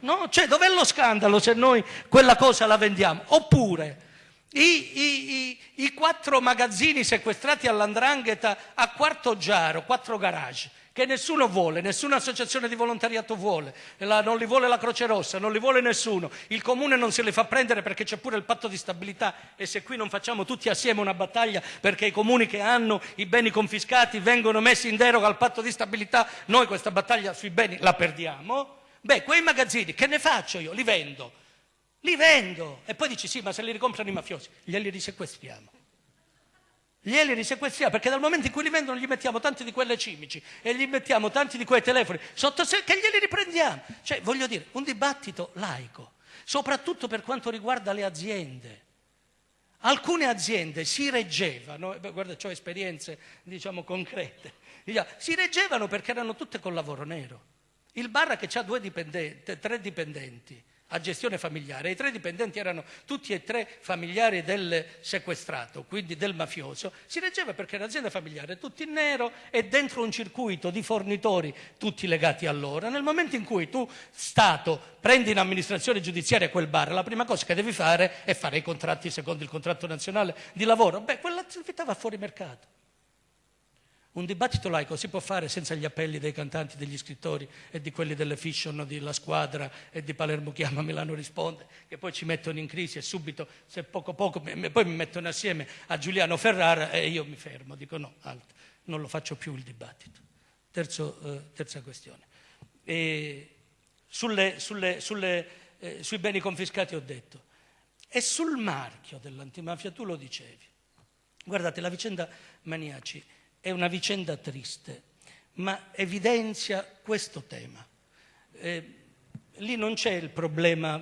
Speaker 2: No? Cioè, dov'è lo scandalo se noi quella cosa la vendiamo? Oppure i, i, i, i quattro magazzini sequestrati all'andrangheta a Quarto Giaro, quattro garage, che nessuno vuole, nessuna associazione di volontariato vuole, la, non li vuole la Croce Rossa, non li vuole nessuno, il comune non se li fa prendere perché c'è pure il patto di stabilità e se qui non facciamo tutti assieme una battaglia perché i comuni che hanno i beni confiscati vengono messi in deroga al patto di stabilità, noi questa battaglia sui beni la perdiamo. Beh, quei magazzini che ne faccio io? Li vendo. Li vendo. E poi dici sì, ma se li ricomprano i mafiosi, glieli risequestriamo. Glieli risequestriamo perché dal momento in cui li vendono gli mettiamo tanti di quelle cimici e gli mettiamo tanti di quei telefoni sotto sé che glieli riprendiamo. Cioè, voglio dire, un dibattito laico, soprattutto per quanto riguarda le aziende. Alcune aziende si reggevano, guarda, ho esperienze diciamo concrete, si reggevano perché erano tutte col lavoro nero. Il bar che ha dipendenti, tre dipendenti a gestione familiare, i tre dipendenti erano tutti e tre familiari del sequestrato, quindi del mafioso, si reggeva perché era un'azienda familiare, tutti in nero e dentro un circuito di fornitori tutti legati a loro. Nel momento in cui tu, Stato, prendi in amministrazione giudiziaria quel bar, la prima cosa che devi fare è fare i contratti secondo il contratto nazionale di lavoro. Beh, quell'attività va fuori mercato. Un dibattito laico si può fare senza gli appelli dei cantanti, degli scrittori e di quelli delle fiction, di La Squadra e di Palermo chiama, Milano risponde, che poi ci mettono in crisi e subito, se poco poco, poi mi mettono assieme a Giuliano Ferrara e io mi fermo, dico no, alto, non lo faccio più il dibattito. Terzo, eh, terza questione. Sulle, sulle, sulle, eh, sui beni confiscati ho detto, e sul marchio dell'antimafia tu lo dicevi. Guardate, la vicenda Maniaci è una vicenda triste, ma evidenzia questo tema. Eh, lì non c'è il problema,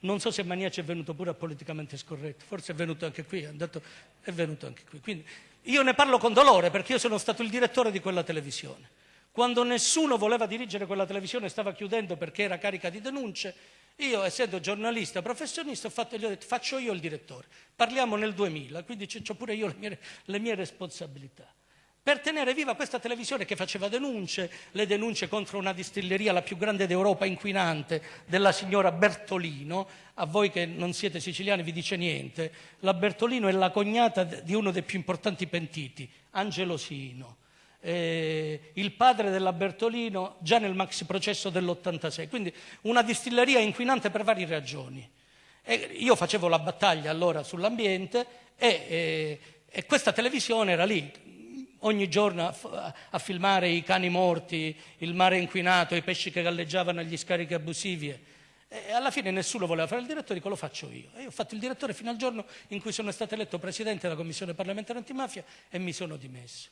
Speaker 2: non so se Maniaci è venuto pure a politicamente scorretto, forse è venuto anche qui, è, andato, è venuto anche qui. Quindi io ne parlo con dolore perché io sono stato il direttore di quella televisione. Quando nessuno voleva dirigere quella televisione stava chiudendo perché era carica di denunce, io essendo giornalista professionista ho fatto, gli ho detto faccio io il direttore, parliamo nel 2000, quindi ho pure io le mie, le mie responsabilità per tenere viva questa televisione che faceva denunce, le denunce contro una distilleria, la più grande d'Europa, inquinante, della signora Bertolino. A voi che non siete siciliani vi dice niente. La Bertolino è la cognata di uno dei più importanti pentiti, Angelo Sino. Eh, il padre della Bertolino già nel maxi processo dell'86. Quindi una distilleria inquinante per varie ragioni. E io facevo la battaglia allora sull'ambiente e, e, e questa televisione era lì ogni giorno a, a, filmare i cani morti, il mare inquinato, i pesci che galleggiavano agli scarichi abusivi. E alla fine nessuno voleva fare il direttore, dico lo faccio io. E io ho fatto il direttore fino al giorno in cui sono stato eletto presidente della commissione parlamentare antimafia e mi sono dimesso.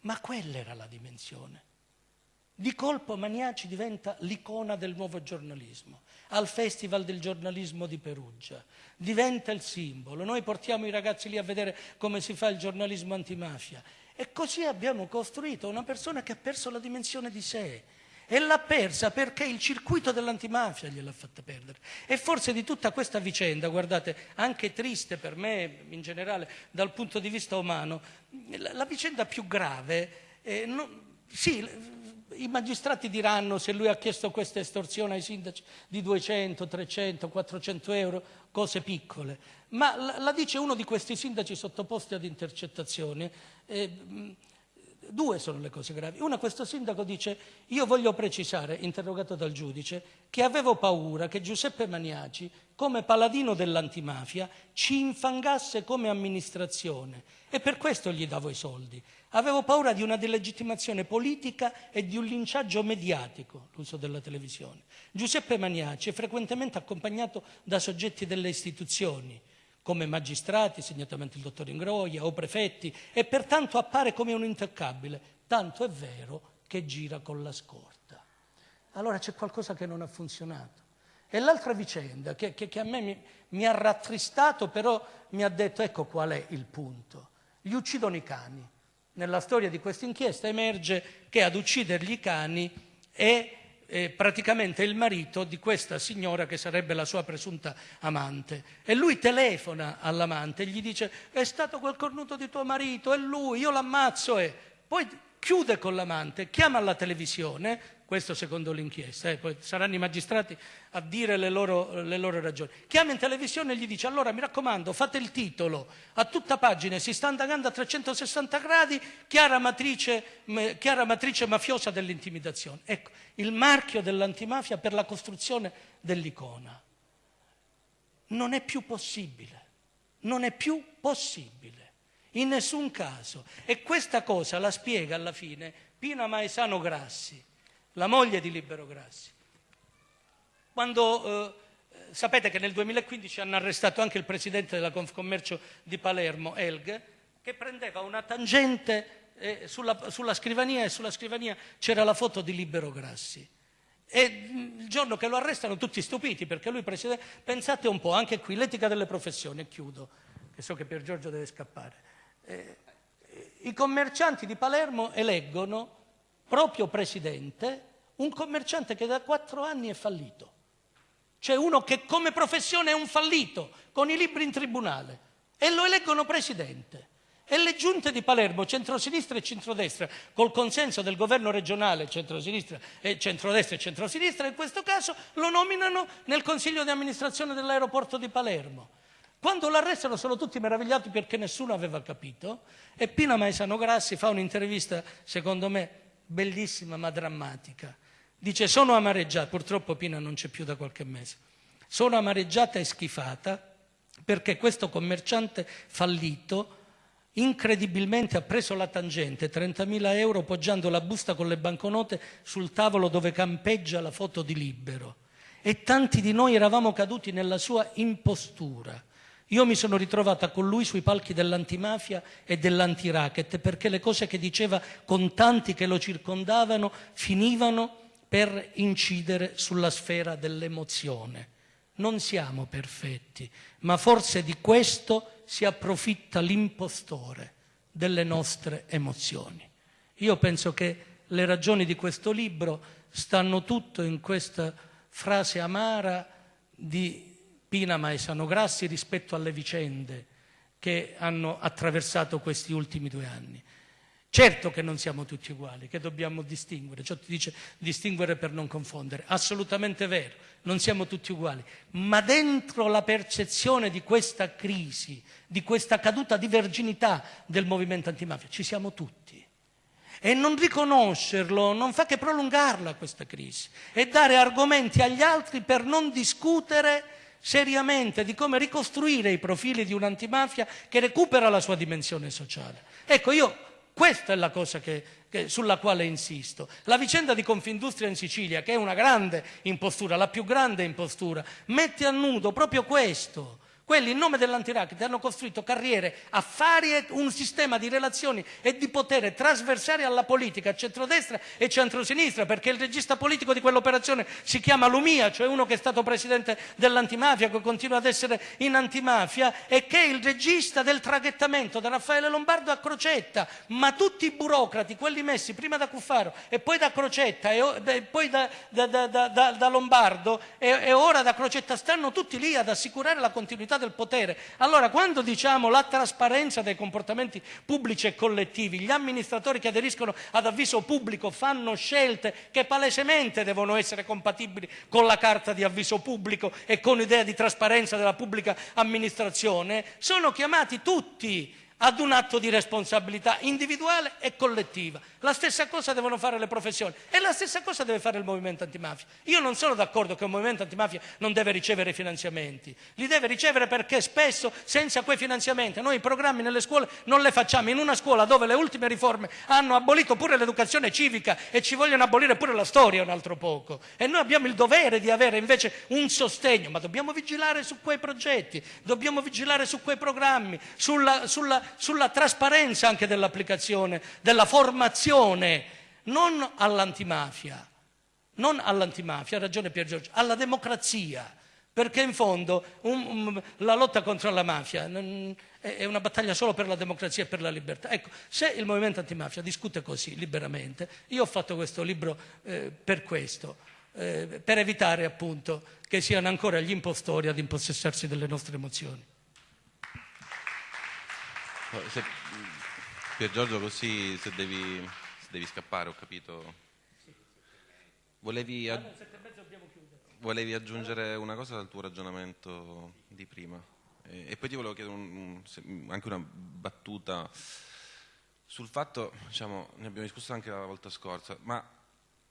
Speaker 2: Ma quella era la dimensione. Di colpo Maniaci diventa l'icona del nuovo giornalismo. Al Festival del giornalismo di Perugia diventa il simbolo. Noi portiamo i ragazzi lì a vedere come si fa il giornalismo antimafia e così abbiamo costruito una persona che ha perso la dimensione di sé. E l'ha persa perché il circuito dell'antimafia gliel'ha fatta perdere. E forse di tutta questa vicenda, guardate, anche triste per me in generale dal punto di vista umano, la, la vicenda più grave, eh, non, sì, i magistrati diranno se lui ha chiesto questa estorsione ai sindaci di 200, 300, 400 euro, cose piccole, ma la, dice uno di questi sindaci sottoposti ad intercettazioni. Eh, Due sono le cose gravi. Una, questo sindaco dice, io voglio precisare, interrogato dal giudice, che avevo paura che Giuseppe Maniaci, come paladino dell'antimafia, ci infangasse come amministrazione e per questo gli davo i soldi. Avevo paura di una delegittimazione politica e di un linciaggio mediatico, l'uso della televisione. Giuseppe Maniaci è frequentemente accompagnato da soggetti delle istituzioni, come magistrati, segnatamente il dottor Ingroia, o prefetti, e pertanto appare come un intoccabile, tanto è vero che gira con la scorta. Allora c'è qualcosa che non ha funzionato. E l'altra vicenda, che, che, che a me mi, mi, ha rattristato, però mi ha detto, ecco qual è il punto. Gli uccidono i cani. Nella storia di questa inchiesta emerge che ad uccidergli i cani è eh, praticamente il marito di questa signora che sarebbe la sua presunta amante. E lui telefona all'amante e gli dice è stato quel cornuto di tuo marito, è lui, io l'ammazzo e poi chiude con l'amante, chiama alla televisione questo secondo l'inchiesta, eh, saranno i magistrati a dire le loro, le loro, ragioni. Chiama in televisione e gli dice allora mi raccomando fate il titolo, a tutta pagina si sta andando a 360 gradi, chiara matrice, chiara matrice mafiosa dell'intimidazione. Ecco, il marchio dell'antimafia per la costruzione dell'icona. Non è più possibile, non è più possibile, in nessun caso. E questa cosa la spiega alla fine Pina Maesano Grassi la moglie di Libero Grassi. Quando eh, sapete che nel 2015 hanno arrestato anche il presidente della Confcommercio di Palermo, Elg, che prendeva una tangente eh, sulla, sulla, scrivania e sulla scrivania c'era la foto di Libero Grassi. E mm, il giorno che lo arrestano tutti stupiti perché lui presidente, pensate un po', anche qui l'etica delle professioni, chiudo, che so che Pier Giorgio deve scappare. Eh, I commercianti di Palermo eleggono proprio presidente un commerciante che da quattro anni è fallito. C'è uno che come professione è un fallito, con i libri in tribunale, e lo eleggono presidente. E le giunte di Palermo, centrosinistra e centrodestra, col consenso del governo regionale, centrosinistra e centrodestra e centrosinistra, in questo caso lo nominano nel consiglio di amministrazione dell'aeroporto di Palermo. Quando l'arrestano sono tutti meravigliati perché nessuno aveva capito e Pina Maesano Grassi fa un'intervista, secondo me, bellissima ma drammatica. Dice sono amareggiata, purtroppo Pina non c'è più da qualche mese, sono amareggiata e schifata perché questo commerciante fallito incredibilmente ha preso la tangente, 30.000 euro poggiando la busta con le banconote sul tavolo dove campeggia la foto di Libero. E tanti di noi eravamo caduti nella sua impostura. Io mi sono ritrovata con lui sui palchi dell'antimafia e dell'antiracket perché le cose che diceva con tanti che lo circondavano finivano per incidere sulla sfera dell'emozione. Non siamo perfetti, ma forse di questo si approfitta l'impostore delle nostre emozioni. Io penso che le ragioni di questo libro stanno tutto in questa frase amara di Pina Maesano Grassi rispetto alle vicende che hanno attraversato questi ultimi due anni. Certo che non siamo tutti uguali, che dobbiamo distinguere, ciò ti dice distinguere per non confondere, assolutamente vero, non siamo tutti uguali, ma dentro la percezione di questa crisi, di questa caduta di verginità del movimento antimafia, ci siamo tutti. E non riconoscerlo non fa che prolungarla questa crisi e dare argomenti agli altri per non discutere seriamente di come ricostruire i profili di un'antimafia che recupera la sua dimensione sociale. Ecco, io questa è la cosa che, che, sulla quale insisto. La vicenda di Confindustria in Sicilia, che è una grande impostura, la più grande impostura, mette a nudo proprio questo quelli in nome dell'antiracket hanno costruito carriere, affari e un sistema di relazioni e di potere trasversali alla politica, centrodestra e centrosinistra, perché il regista politico di quell'operazione si chiama Lumia, cioè uno che è stato presidente dell'antimafia, che continua ad essere in antimafia, e che è il regista del traghettamento da Raffaele Lombardo a Crocetta, ma tutti i burocrati, quelli messi prima da Cuffaro e poi da Crocetta e poi da, da, da, da Lombardo e, e ora da Crocetta, stanno tutti lì ad assicurare la continuità del potere. Allora, quando diciamo la trasparenza dei comportamenti pubblici e collettivi, gli amministratori che aderiscono ad avviso pubblico fanno scelte che palesemente devono essere compatibili con la carta di avviso pubblico e con l'idea di trasparenza della pubblica amministrazione, sono chiamati tutti ad un atto di responsabilità individuale e collettiva. La stessa cosa devono fare le professioni e la stessa cosa deve fare il movimento antimafia. Io non sono d'accordo che il movimento antimafia non deve ricevere finanziamenti, li deve ricevere perché spesso senza quei finanziamenti noi i programmi nelle scuole non le facciamo. In una scuola dove le ultime riforme hanno abolito pure l'educazione civica e ci vogliono abolire pure la storia un altro poco e noi abbiamo il dovere di avere invece un sostegno, ma dobbiamo vigilare su quei progetti, dobbiamo vigilare su quei programmi, sulla, sulla sulla trasparenza anche dell'applicazione, della formazione, non all'antimafia, non all'antimafia, ha ragione Pier Giorgio, alla democrazia, perché in fondo un, un, la lotta contro la mafia è una battaglia solo per la democrazia e per la libertà. Ecco, se il movimento antimafia discute così liberamente, io ho fatto questo libro eh, per questo, eh, per evitare appunto che siano ancora gli impostori ad impossessarsi delle nostre emozioni.
Speaker 1: Se, Pier Giorgio, così se devi, se devi scappare, ho capito. Volevi, ag- volevi, aggiungere una cosa al tuo ragionamento di prima. E, e poi ti volevo chiedere un, un, anche una battuta sul fatto, diciamo, ne abbiamo discusso anche la volta scorsa, ma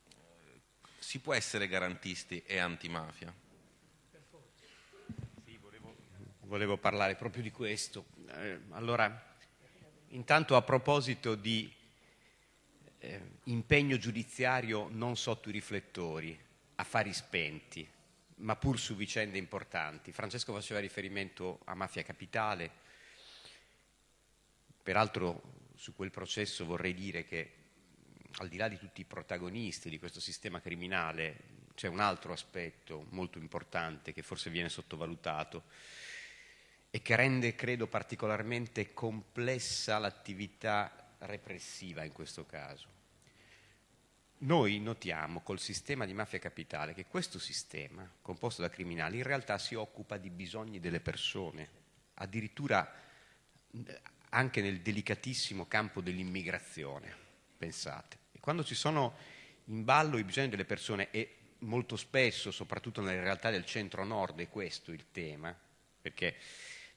Speaker 1: eh, si può essere garantisti e antimafia?
Speaker 3: Sì, volevo, parlare proprio di questo. Eh, allora, Intanto a proposito di eh, impegno giudiziario non sotto i riflettori, affari spenti, ma pur su vicende importanti. Francesco faceva riferimento a Mafia Capitale, peraltro su quel processo vorrei dire che al di là di tutti i protagonisti di questo sistema criminale c'è un altro aspetto molto importante che forse viene sottovalutato e che rende, credo, particolarmente complessa l'attività repressiva in questo caso. Noi notiamo col sistema di mafia capitale che questo sistema, composto da criminali, in realtà si occupa di bisogni delle persone, addirittura anche nel delicatissimo campo dell'immigrazione, pensate. E quando ci sono in ballo i bisogni delle persone, e molto spesso, soprattutto nelle realtà del centro-nord, è questo il tema, perché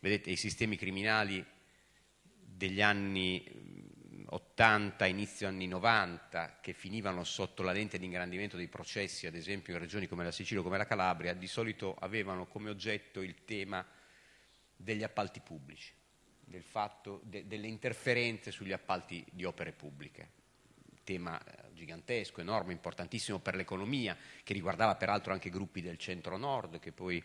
Speaker 3: Vedete, i sistemi criminali degli anni 80, inizio anni 90, che finivano sotto la lente di ingrandimento dei processi, ad esempio in regioni come la Sicilia o come la Calabria, di solito avevano come oggetto il tema degli appalti pubblici, del fatto de, delle interferenze sugli appalti di opere pubbliche. Tema eh, gigantesco, enorme, importantissimo per l'economia, che riguardava peraltro anche gruppi del centro-nord che poi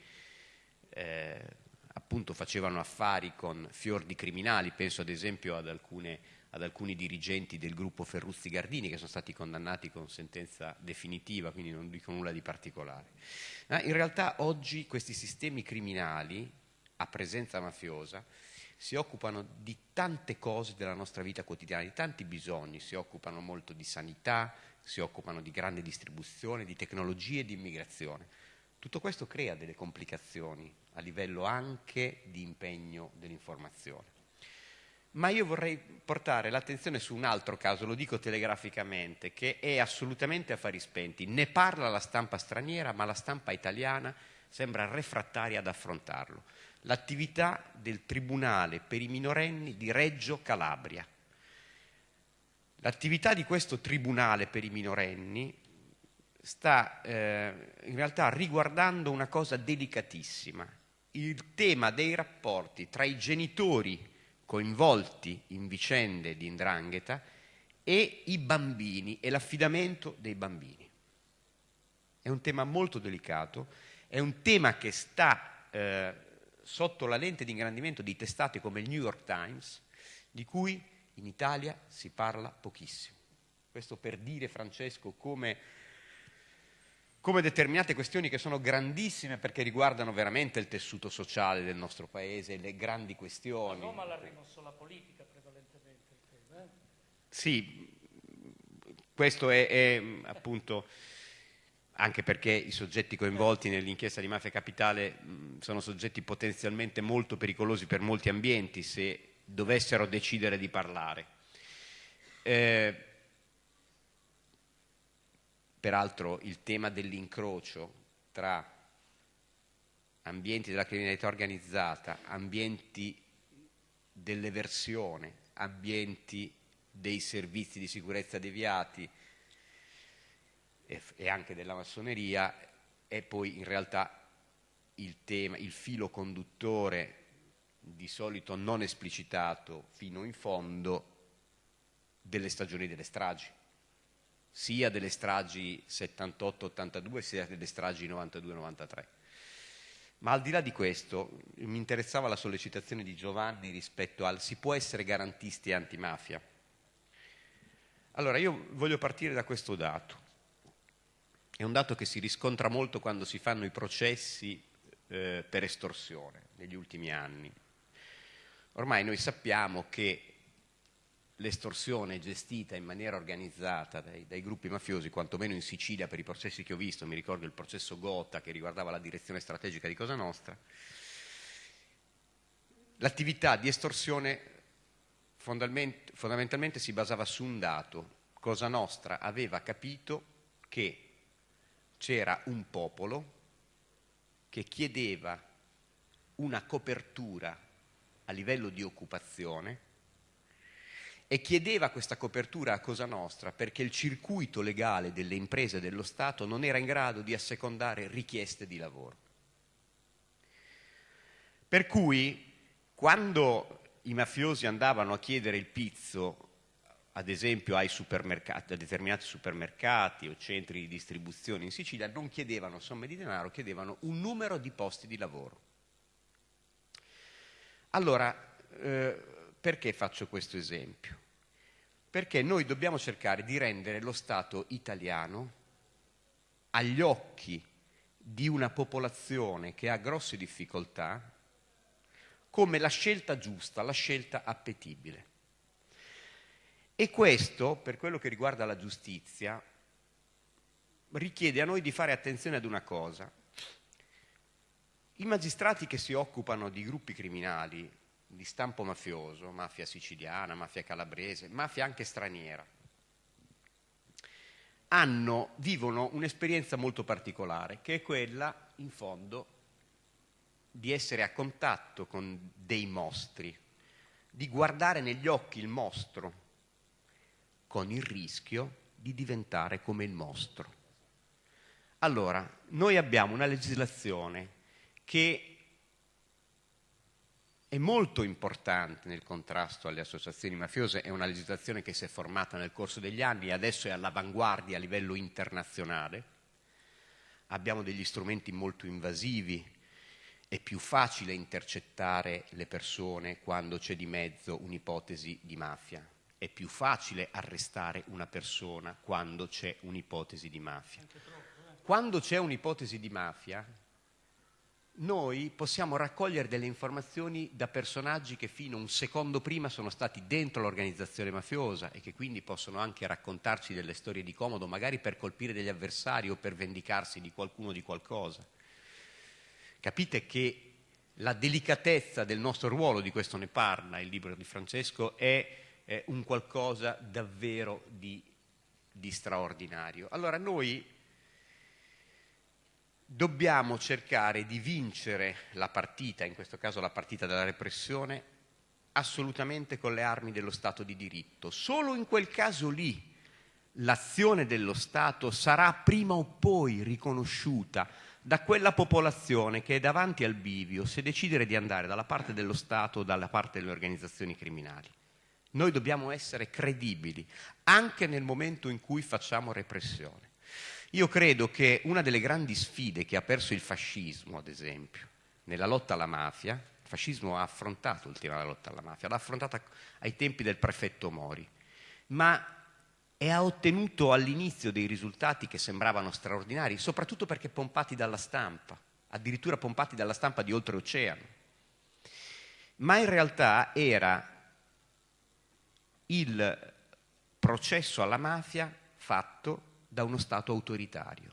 Speaker 3: eh, appunto facevano affari con fior di criminali, penso ad esempio ad, alcune, ad alcuni dirigenti del gruppo Ferruzzi Gardini che sono stati condannati con sentenza definitiva, quindi non dico nulla di particolare. Ma in realtà oggi questi sistemi criminali a presenza mafiosa si occupano di tante cose della nostra vita quotidiana, di tanti bisogni, si occupano molto di sanità, si occupano di grande distribuzione, di tecnologie e di immigrazione. Tutto questo crea delle complicazioni a livello anche di impegno dell'informazione. Ma io vorrei portare l'attenzione su un altro caso, lo dico telegraficamente, che è assolutamente affari spenti. Ne parla la stampa straniera, ma la stampa italiana sembra refrattaria ad affrontarlo. L'attività del Tribunale per i minorenni di Reggio Calabria. L'attività di questo Tribunale per i minorenni sta eh, in realtà riguardando una cosa delicatissima, il tema dei rapporti tra i genitori coinvolti in vicende di indrangheta e i bambini e l'affidamento dei bambini. È un tema molto delicato, è un tema che sta eh, sotto la lente di ingrandimento di testate come il New York Times, di cui in Italia si parla pochissimo. Questo per dire, Francesco, come come determinate questioni che sono grandissime perché riguardano veramente il tessuto sociale del nostro paese, le grandi questioni.
Speaker 2: A Roma l'ha rimosso la politica prevalentemente il tema. Eh?
Speaker 3: Sì, questo è, è, appunto anche perché i soggetti coinvolti nell'inchiesta di Mafia Capitale sono soggetti potenzialmente molto pericolosi per molti ambienti se dovessero decidere di parlare. Eh, Peraltro il tema dell'incrocio tra ambienti della criminalità organizzata, ambienti dell'eversione, ambienti dei servizi di sicurezza deviati e, anche della massoneria è poi in realtà il tema, il filo conduttore di solito non esplicitato fino in fondo delle stagioni delle stragi, sia delle stragi 78-82 sia delle stragi 92-93. Ma al di là di questo mi interessava la sollecitazione di Giovanni rispetto al si può essere garantisti antimafia. Allora io voglio partire da questo dato. È un dato che si riscontra molto quando si fanno i processi eh, per estorsione negli ultimi anni. Ormai noi sappiamo che l'estorsione gestita in maniera organizzata dai, dai, gruppi mafiosi, quantomeno in Sicilia per i processi che ho visto, mi ricordo il processo Gota che riguardava la direzione strategica di Cosa Nostra, l'attività di estorsione fondamentalmente si basava su un dato, Cosa Nostra aveva capito che c'era un popolo che chiedeva una copertura a livello di occupazione e chiedeva questa copertura a Cosa Nostra perché il circuito legale delle imprese dello Stato non era in grado di assecondare richieste di lavoro. Per cui quando i mafiosi andavano a chiedere il pizzo, ad esempio a determinati supermercati o centri di distribuzione in Sicilia, non chiedevano somme di denaro, chiedevano un numero di posti di lavoro. Allora, eh, perché faccio questo esempio? Perché noi dobbiamo cercare di rendere lo Stato italiano agli occhi di una popolazione che ha grosse difficoltà come la scelta giusta, la scelta appetibile. E questo, per quello che riguarda la giustizia, richiede a noi di fare attenzione ad una cosa. I magistrati che si occupano di gruppi criminali di stampo mafioso, mafia siciliana, mafia calabrese, mafia anche straniera, hanno, vivono un'esperienza molto particolare, che è quella, in fondo, di essere a contatto con dei mostri, di guardare negli occhi il mostro, con il rischio di diventare come il mostro. Allora, noi abbiamo una legislazione che è molto importante nel contrasto alle associazioni mafiose, è una legislazione che si è formata nel corso degli anni e adesso è all'avanguardia a livello internazionale. Abbiamo degli strumenti molto invasivi, è più facile intercettare le persone quando c'è di mezzo un'ipotesi di mafia, è più facile arrestare una persona quando c'è un'ipotesi di mafia. Eh. Quando c'è un'ipotesi di mafia, noi possiamo raccogliere delle informazioni da personaggi che fino a un secondo prima sono stati dentro l'organizzazione mafiosa e che quindi possono anche raccontarci delle storie di comodo, magari per colpire degli avversari o per vendicarsi di qualcuno di qualcosa. Capite che la delicatezza del nostro ruolo, di questo ne parla il libro di Francesco, è, è un qualcosa davvero di, di straordinario. Allora noi dobbiamo cercare di vincere la partita, in questo caso la partita della repressione, assolutamente con le armi dello Stato di diritto. Solo in quel caso lì l'azione dello Stato sarà prima o poi riconosciuta da quella popolazione che è davanti al bivio se decidere di andare dalla parte dello Stato o dalla parte delle organizzazioni criminali. Noi dobbiamo essere credibili anche nel momento in cui facciamo repressione. Io credo che una delle grandi sfide che ha perso il fascismo, ad esempio, nella lotta alla mafia, il fascismo ha affrontato il della lotta alla mafia, l'ha affrontata ai tempi del prefetto Mori, ma e ha ottenuto all'inizio dei risultati che sembravano straordinari, soprattutto perché pompati dalla stampa, addirittura pompati dalla stampa di oltreoceano. Ma in realtà era il processo alla mafia fatto da uno Stato autoritario,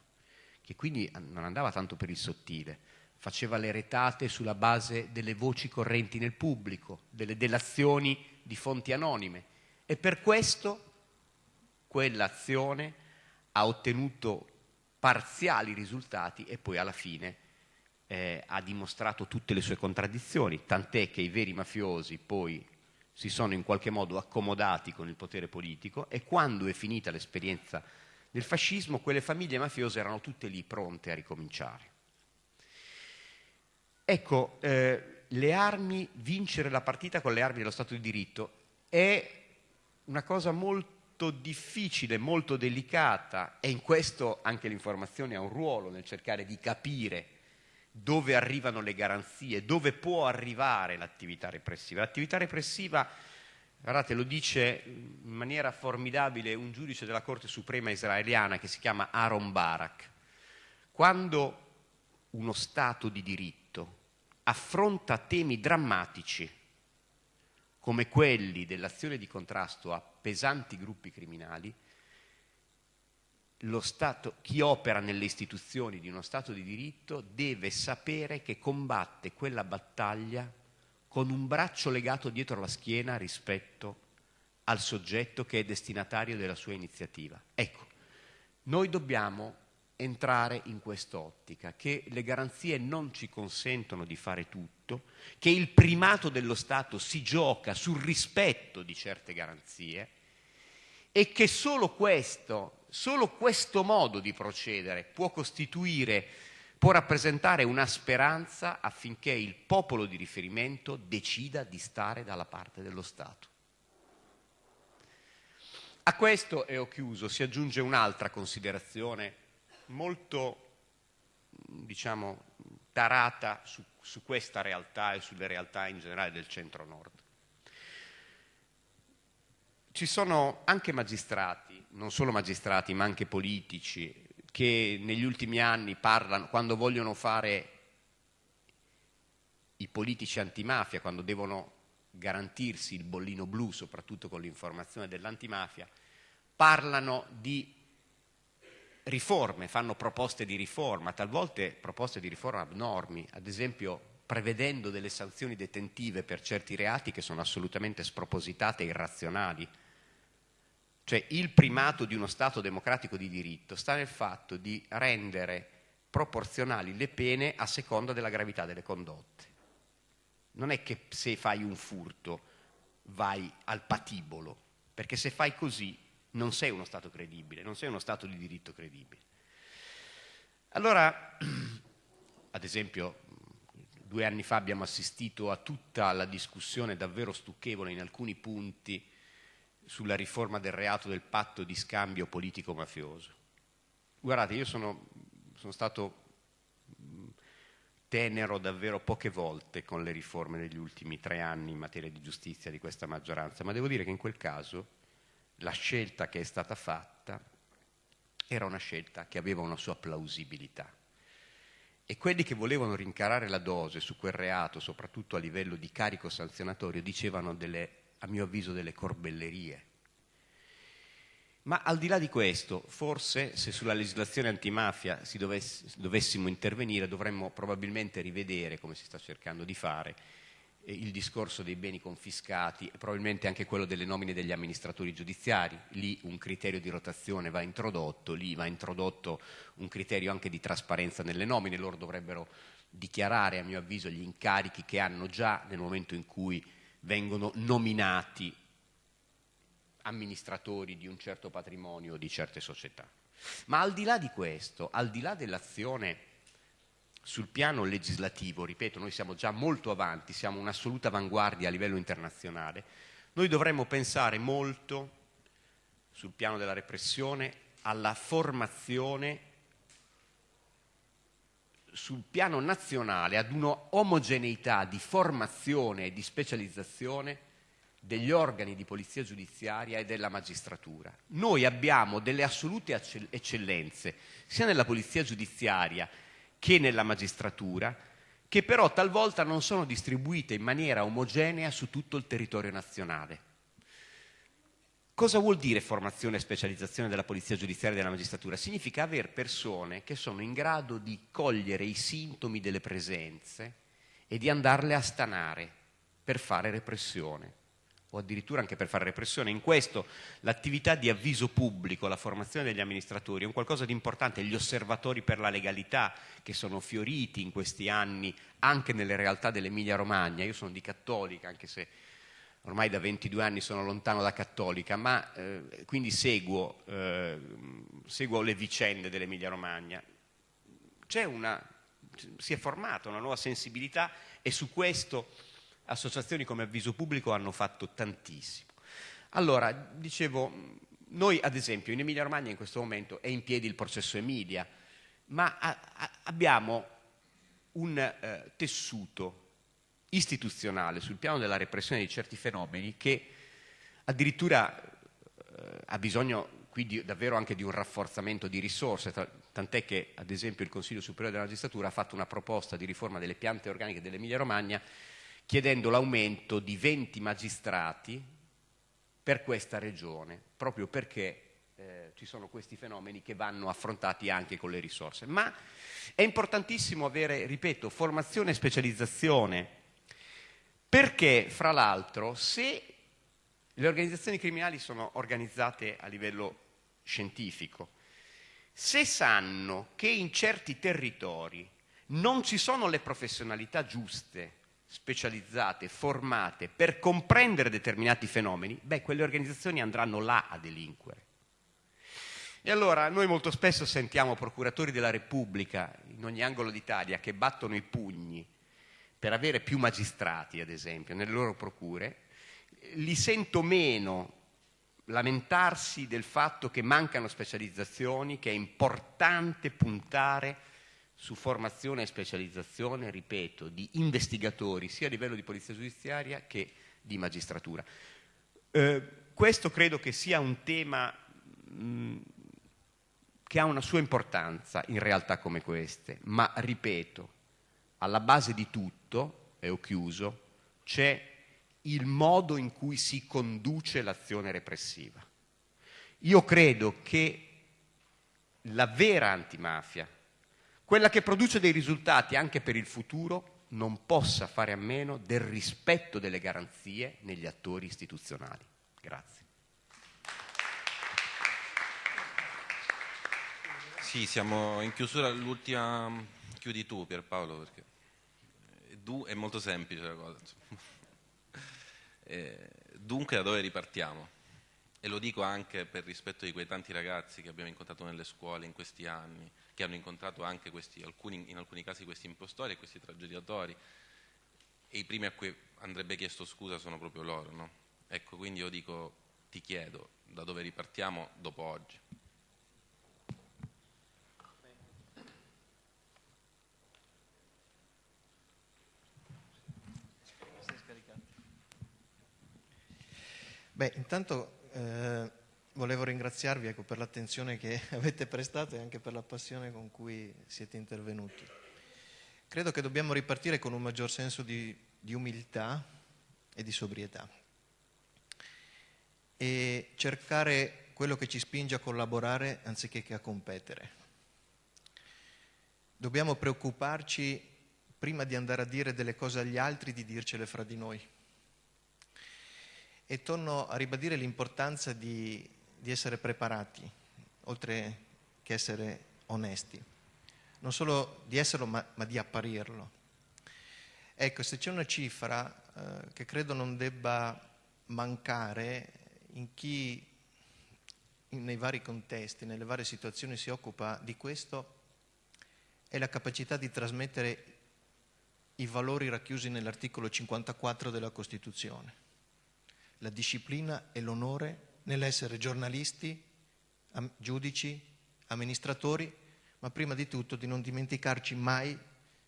Speaker 3: che quindi non andava tanto per il sottile, faceva le retate sulla base delle voci correnti nel pubblico, delle delazioni di fonti anonime. E per questo quell'azione ha ottenuto parziali risultati e poi alla fine eh, ha dimostrato tutte le sue contraddizioni, tant'è che i veri mafiosi poi si sono in qualche modo accomodati con il potere politico e quando è finita l'esperienza del fascismo, quelle famiglie mafiose erano tutte lì pronte a ricominciare. Ecco, eh, le armi, vincere la partita con le armi dello Stato di diritto è una cosa molto difficile, molto delicata e in questo anche l'informazione ha un ruolo nel cercare di capire dove arrivano le garanzie, dove può arrivare l'attività repressiva. L'attività repressiva, guardate, lo dice maniera formidabile un giudice della Corte Suprema israeliana che si chiama Aaron Barak. Quando uno Stato di diritto affronta temi drammatici come quelli dell'azione di contrasto a pesanti gruppi criminali, Stato, chi opera nelle istituzioni di uno Stato di diritto deve sapere che combatte quella battaglia con un braccio legato dietro la schiena rispetto al soggetto che è destinatario della sua iniziativa. Ecco, noi dobbiamo entrare in quest'ottica, che le garanzie non ci consentono di fare tutto, che il primato dello Stato si gioca sul rispetto di certe garanzie e che solo questo Solo questo modo di procedere può costituire, può rappresentare una speranza affinché il popolo di riferimento decida di stare dalla parte dello Stato. A questo, e ho chiuso, si aggiunge un'altra considerazione molto, diciamo, tarata su, su questa realtà e sulle realtà in generale del centro-nord. Ci sono anche magistrati, non solo magistrati, ma anche politici, che negli ultimi anni parlano, quando vogliono fare i politici antimafia, quando devono garantirsi il bollino blu, soprattutto con l'informazione dell'antimafia, parlano di riforme, fanno proposte di riforma, talvolta proposte di riforma abnormi, ad esempio prevedendo delle sanzioni detentive per certi reati che sono assolutamente spropositate e irrazionali. Cioè il primato di uno Stato democratico di diritto sta nel fatto di rendere proporzionali le pene a seconda della gravità delle condotte. Non è che se fai un furto vai al patibolo, perché se fai così non sei uno Stato credibile, non sei uno Stato di diritto credibile. Allora, ad esempio, due anni fa abbiamo assistito a tutta la discussione davvero stucchevole in alcuni punti sulla riforma del reato del patto di scambio politico-mafioso. Guardate, io sono, sono stato tenero davvero poche volte con le riforme degli ultimi tre anni in materia di giustizia di questa maggioranza, ma devo dire che in quel caso la scelta che è stata fatta era una scelta che aveva una sua plausibilità e quelli che volevano rincarare la dose su quel reato, soprattutto a livello di carico sanzionatorio, dicevano delle, a mio avviso delle corbellerie. Ma al di là di questo, forse se sulla legislazione antimafia dovesse, dovessimo intervenire dovremmo probabilmente rivedere, come si sta cercando di fare, eh, il discorso dei beni confiscati e probabilmente anche quello delle nomine degli amministratori giudiziari. Lì un criterio di rotazione va introdotto, lì va introdotto un criterio anche di trasparenza nelle nomine, loro dovrebbero dichiarare a mio avviso gli incarichi che hanno già nel momento in cui vengono nominati amministratori di un certo patrimonio o di certe società. Ma al di là di questo, al di là dell'azione sul piano legislativo, ripeto, noi siamo già molto avanti, siamo un'assoluta avanguardia a livello internazionale, noi dovremmo pensare molto sul piano della repressione alla formazione sul piano nazionale ad una omogeneità di formazione e di specializzazione degli organi di polizia giudiziaria e della magistratura. Noi abbiamo delle assolute eccellenze sia nella polizia giudiziaria che nella magistratura, che però talvolta non sono distribuite in maniera omogenea su tutto il territorio nazionale. Cosa vuol dire formazione e specializzazione della polizia giudiziaria e della magistratura? Significa avere persone che sono in grado di cogliere i sintomi delle presenze e di andarle a stanare per fare repressione. O addirittura anche per fare repressione. In questo l'attività di avviso pubblico, la formazione degli amministratori è un qualcosa di importante, gli osservatori per la legalità che sono fioriti in questi anni anche nelle realtà dell'Emilia Romagna. Io sono di cattolica, anche se ormai da 22 anni sono lontano da cattolica, ma eh, quindi seguo, eh, seguo, le vicende dell'Emilia Romagna. Una, si è formata una nuova sensibilità e su questo associazioni come Avviso Pubblico hanno fatto tantissimo. Allora, dicevo, noi ad esempio in Emilia Romagna in questo momento è in piedi il processo Emilia, ma a, a, abbiamo un eh, tessuto istituzionale sul piano della repressione di certi fenomeni che addirittura eh, ha bisogno quindi davvero anche di un rafforzamento di risorse, tant'è che ad esempio il Consiglio Superiore della Magistratura ha fatto una proposta di riforma delle piante organiche dell'Emilia Romagna chiedendo l'aumento di 20 magistrati per questa regione, proprio perché eh, ci sono questi fenomeni che vanno affrontati anche con le risorse. Ma è importantissimo avere, ripeto, formazione e specializzazione, perché fra l'altro se le organizzazioni criminali sono organizzate a livello scientifico, se sanno che in certi territori non ci sono le professionalità giuste specializzate, formate per comprendere determinati fenomeni, beh, quelle organizzazioni andranno là a delinquere. E allora noi molto spesso sentiamo procuratori della Repubblica in ogni angolo d'Italia che battono i pugni per avere più magistrati, ad esempio, nelle loro procure, li sento meno lamentarsi del fatto che mancano specializzazioni, che è importante puntare su formazione e specializzazione, ripeto, di investigatori sia a livello di polizia giudiziaria che di magistratura. Eh, questo credo che sia un tema mh, che ha una sua importanza in realtà come queste, ma ripeto, alla base di tutto, e ho chiuso, c'è il modo in cui si conduce l'azione repressiva. Io credo che la vera antimafia, quella che produce dei risultati anche per il futuro non possa fare a meno del rispetto delle garanzie negli attori istituzionali. Grazie.
Speaker 1: Sì, siamo in chiusura, l'ultima chiudi tu Pierpaolo perché è molto semplice la cosa. Eh, dunque da dove ripartiamo? E lo dico anche per rispetto di quei tanti ragazzi che abbiamo incontrato nelle scuole in questi anni, che hanno incontrato anche questi, alcuni, in alcuni casi questi impostori e questi tragediatori. E i primi a cui andrebbe chiesto scusa sono proprio loro. No? Ecco, quindi io dico, ti chiedo, da dove ripartiamo dopo oggi?
Speaker 4: Beh, intanto eh, volevo ringraziarvi ecco, per l'attenzione che avete prestato e anche per la passione con cui siete intervenuti. Credo che dobbiamo ripartire con un maggior senso di, di umiltà e di sobrietà e cercare quello che ci spinge a collaborare anziché che a competere. Dobbiamo preoccuparci prima di andare a dire delle cose agli altri, di dircele fra di noi e torno a ribadire l'importanza di, di essere preparati, oltre che essere onesti. Non solo di esserlo, ma, ma di apparirlo. Ecco, se c'è una cifra eh, che credo non debba mancare in chi nei vari contesti, nelle varie situazioni si occupa di questo, è la capacità di trasmettere i valori racchiusi nell'articolo 54 della Costituzione la disciplina e l'onore nell'essere giornalisti, giudici, amministratori, ma prima di tutto di non dimenticarci mai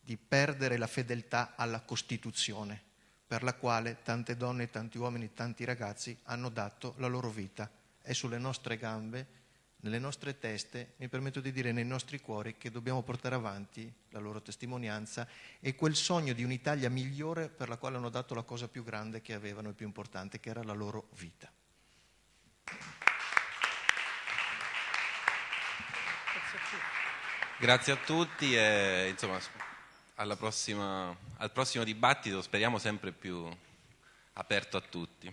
Speaker 4: di perdere la fedeltà alla Costituzione, per la quale tante donne, tanti uomini, tanti ragazzi hanno dato la loro vita. È sulle nostre gambe nelle nostre teste, mi permetto di dire nei nostri cuori, che dobbiamo portare avanti la loro testimonianza e quel sogno di un'Italia migliore per la quale hanno dato la cosa più grande che avevano e più importante, che era la loro vita.
Speaker 1: Grazie a tutti e insomma, prossima, al prossimo dibattito speriamo sempre più aperto a tutti.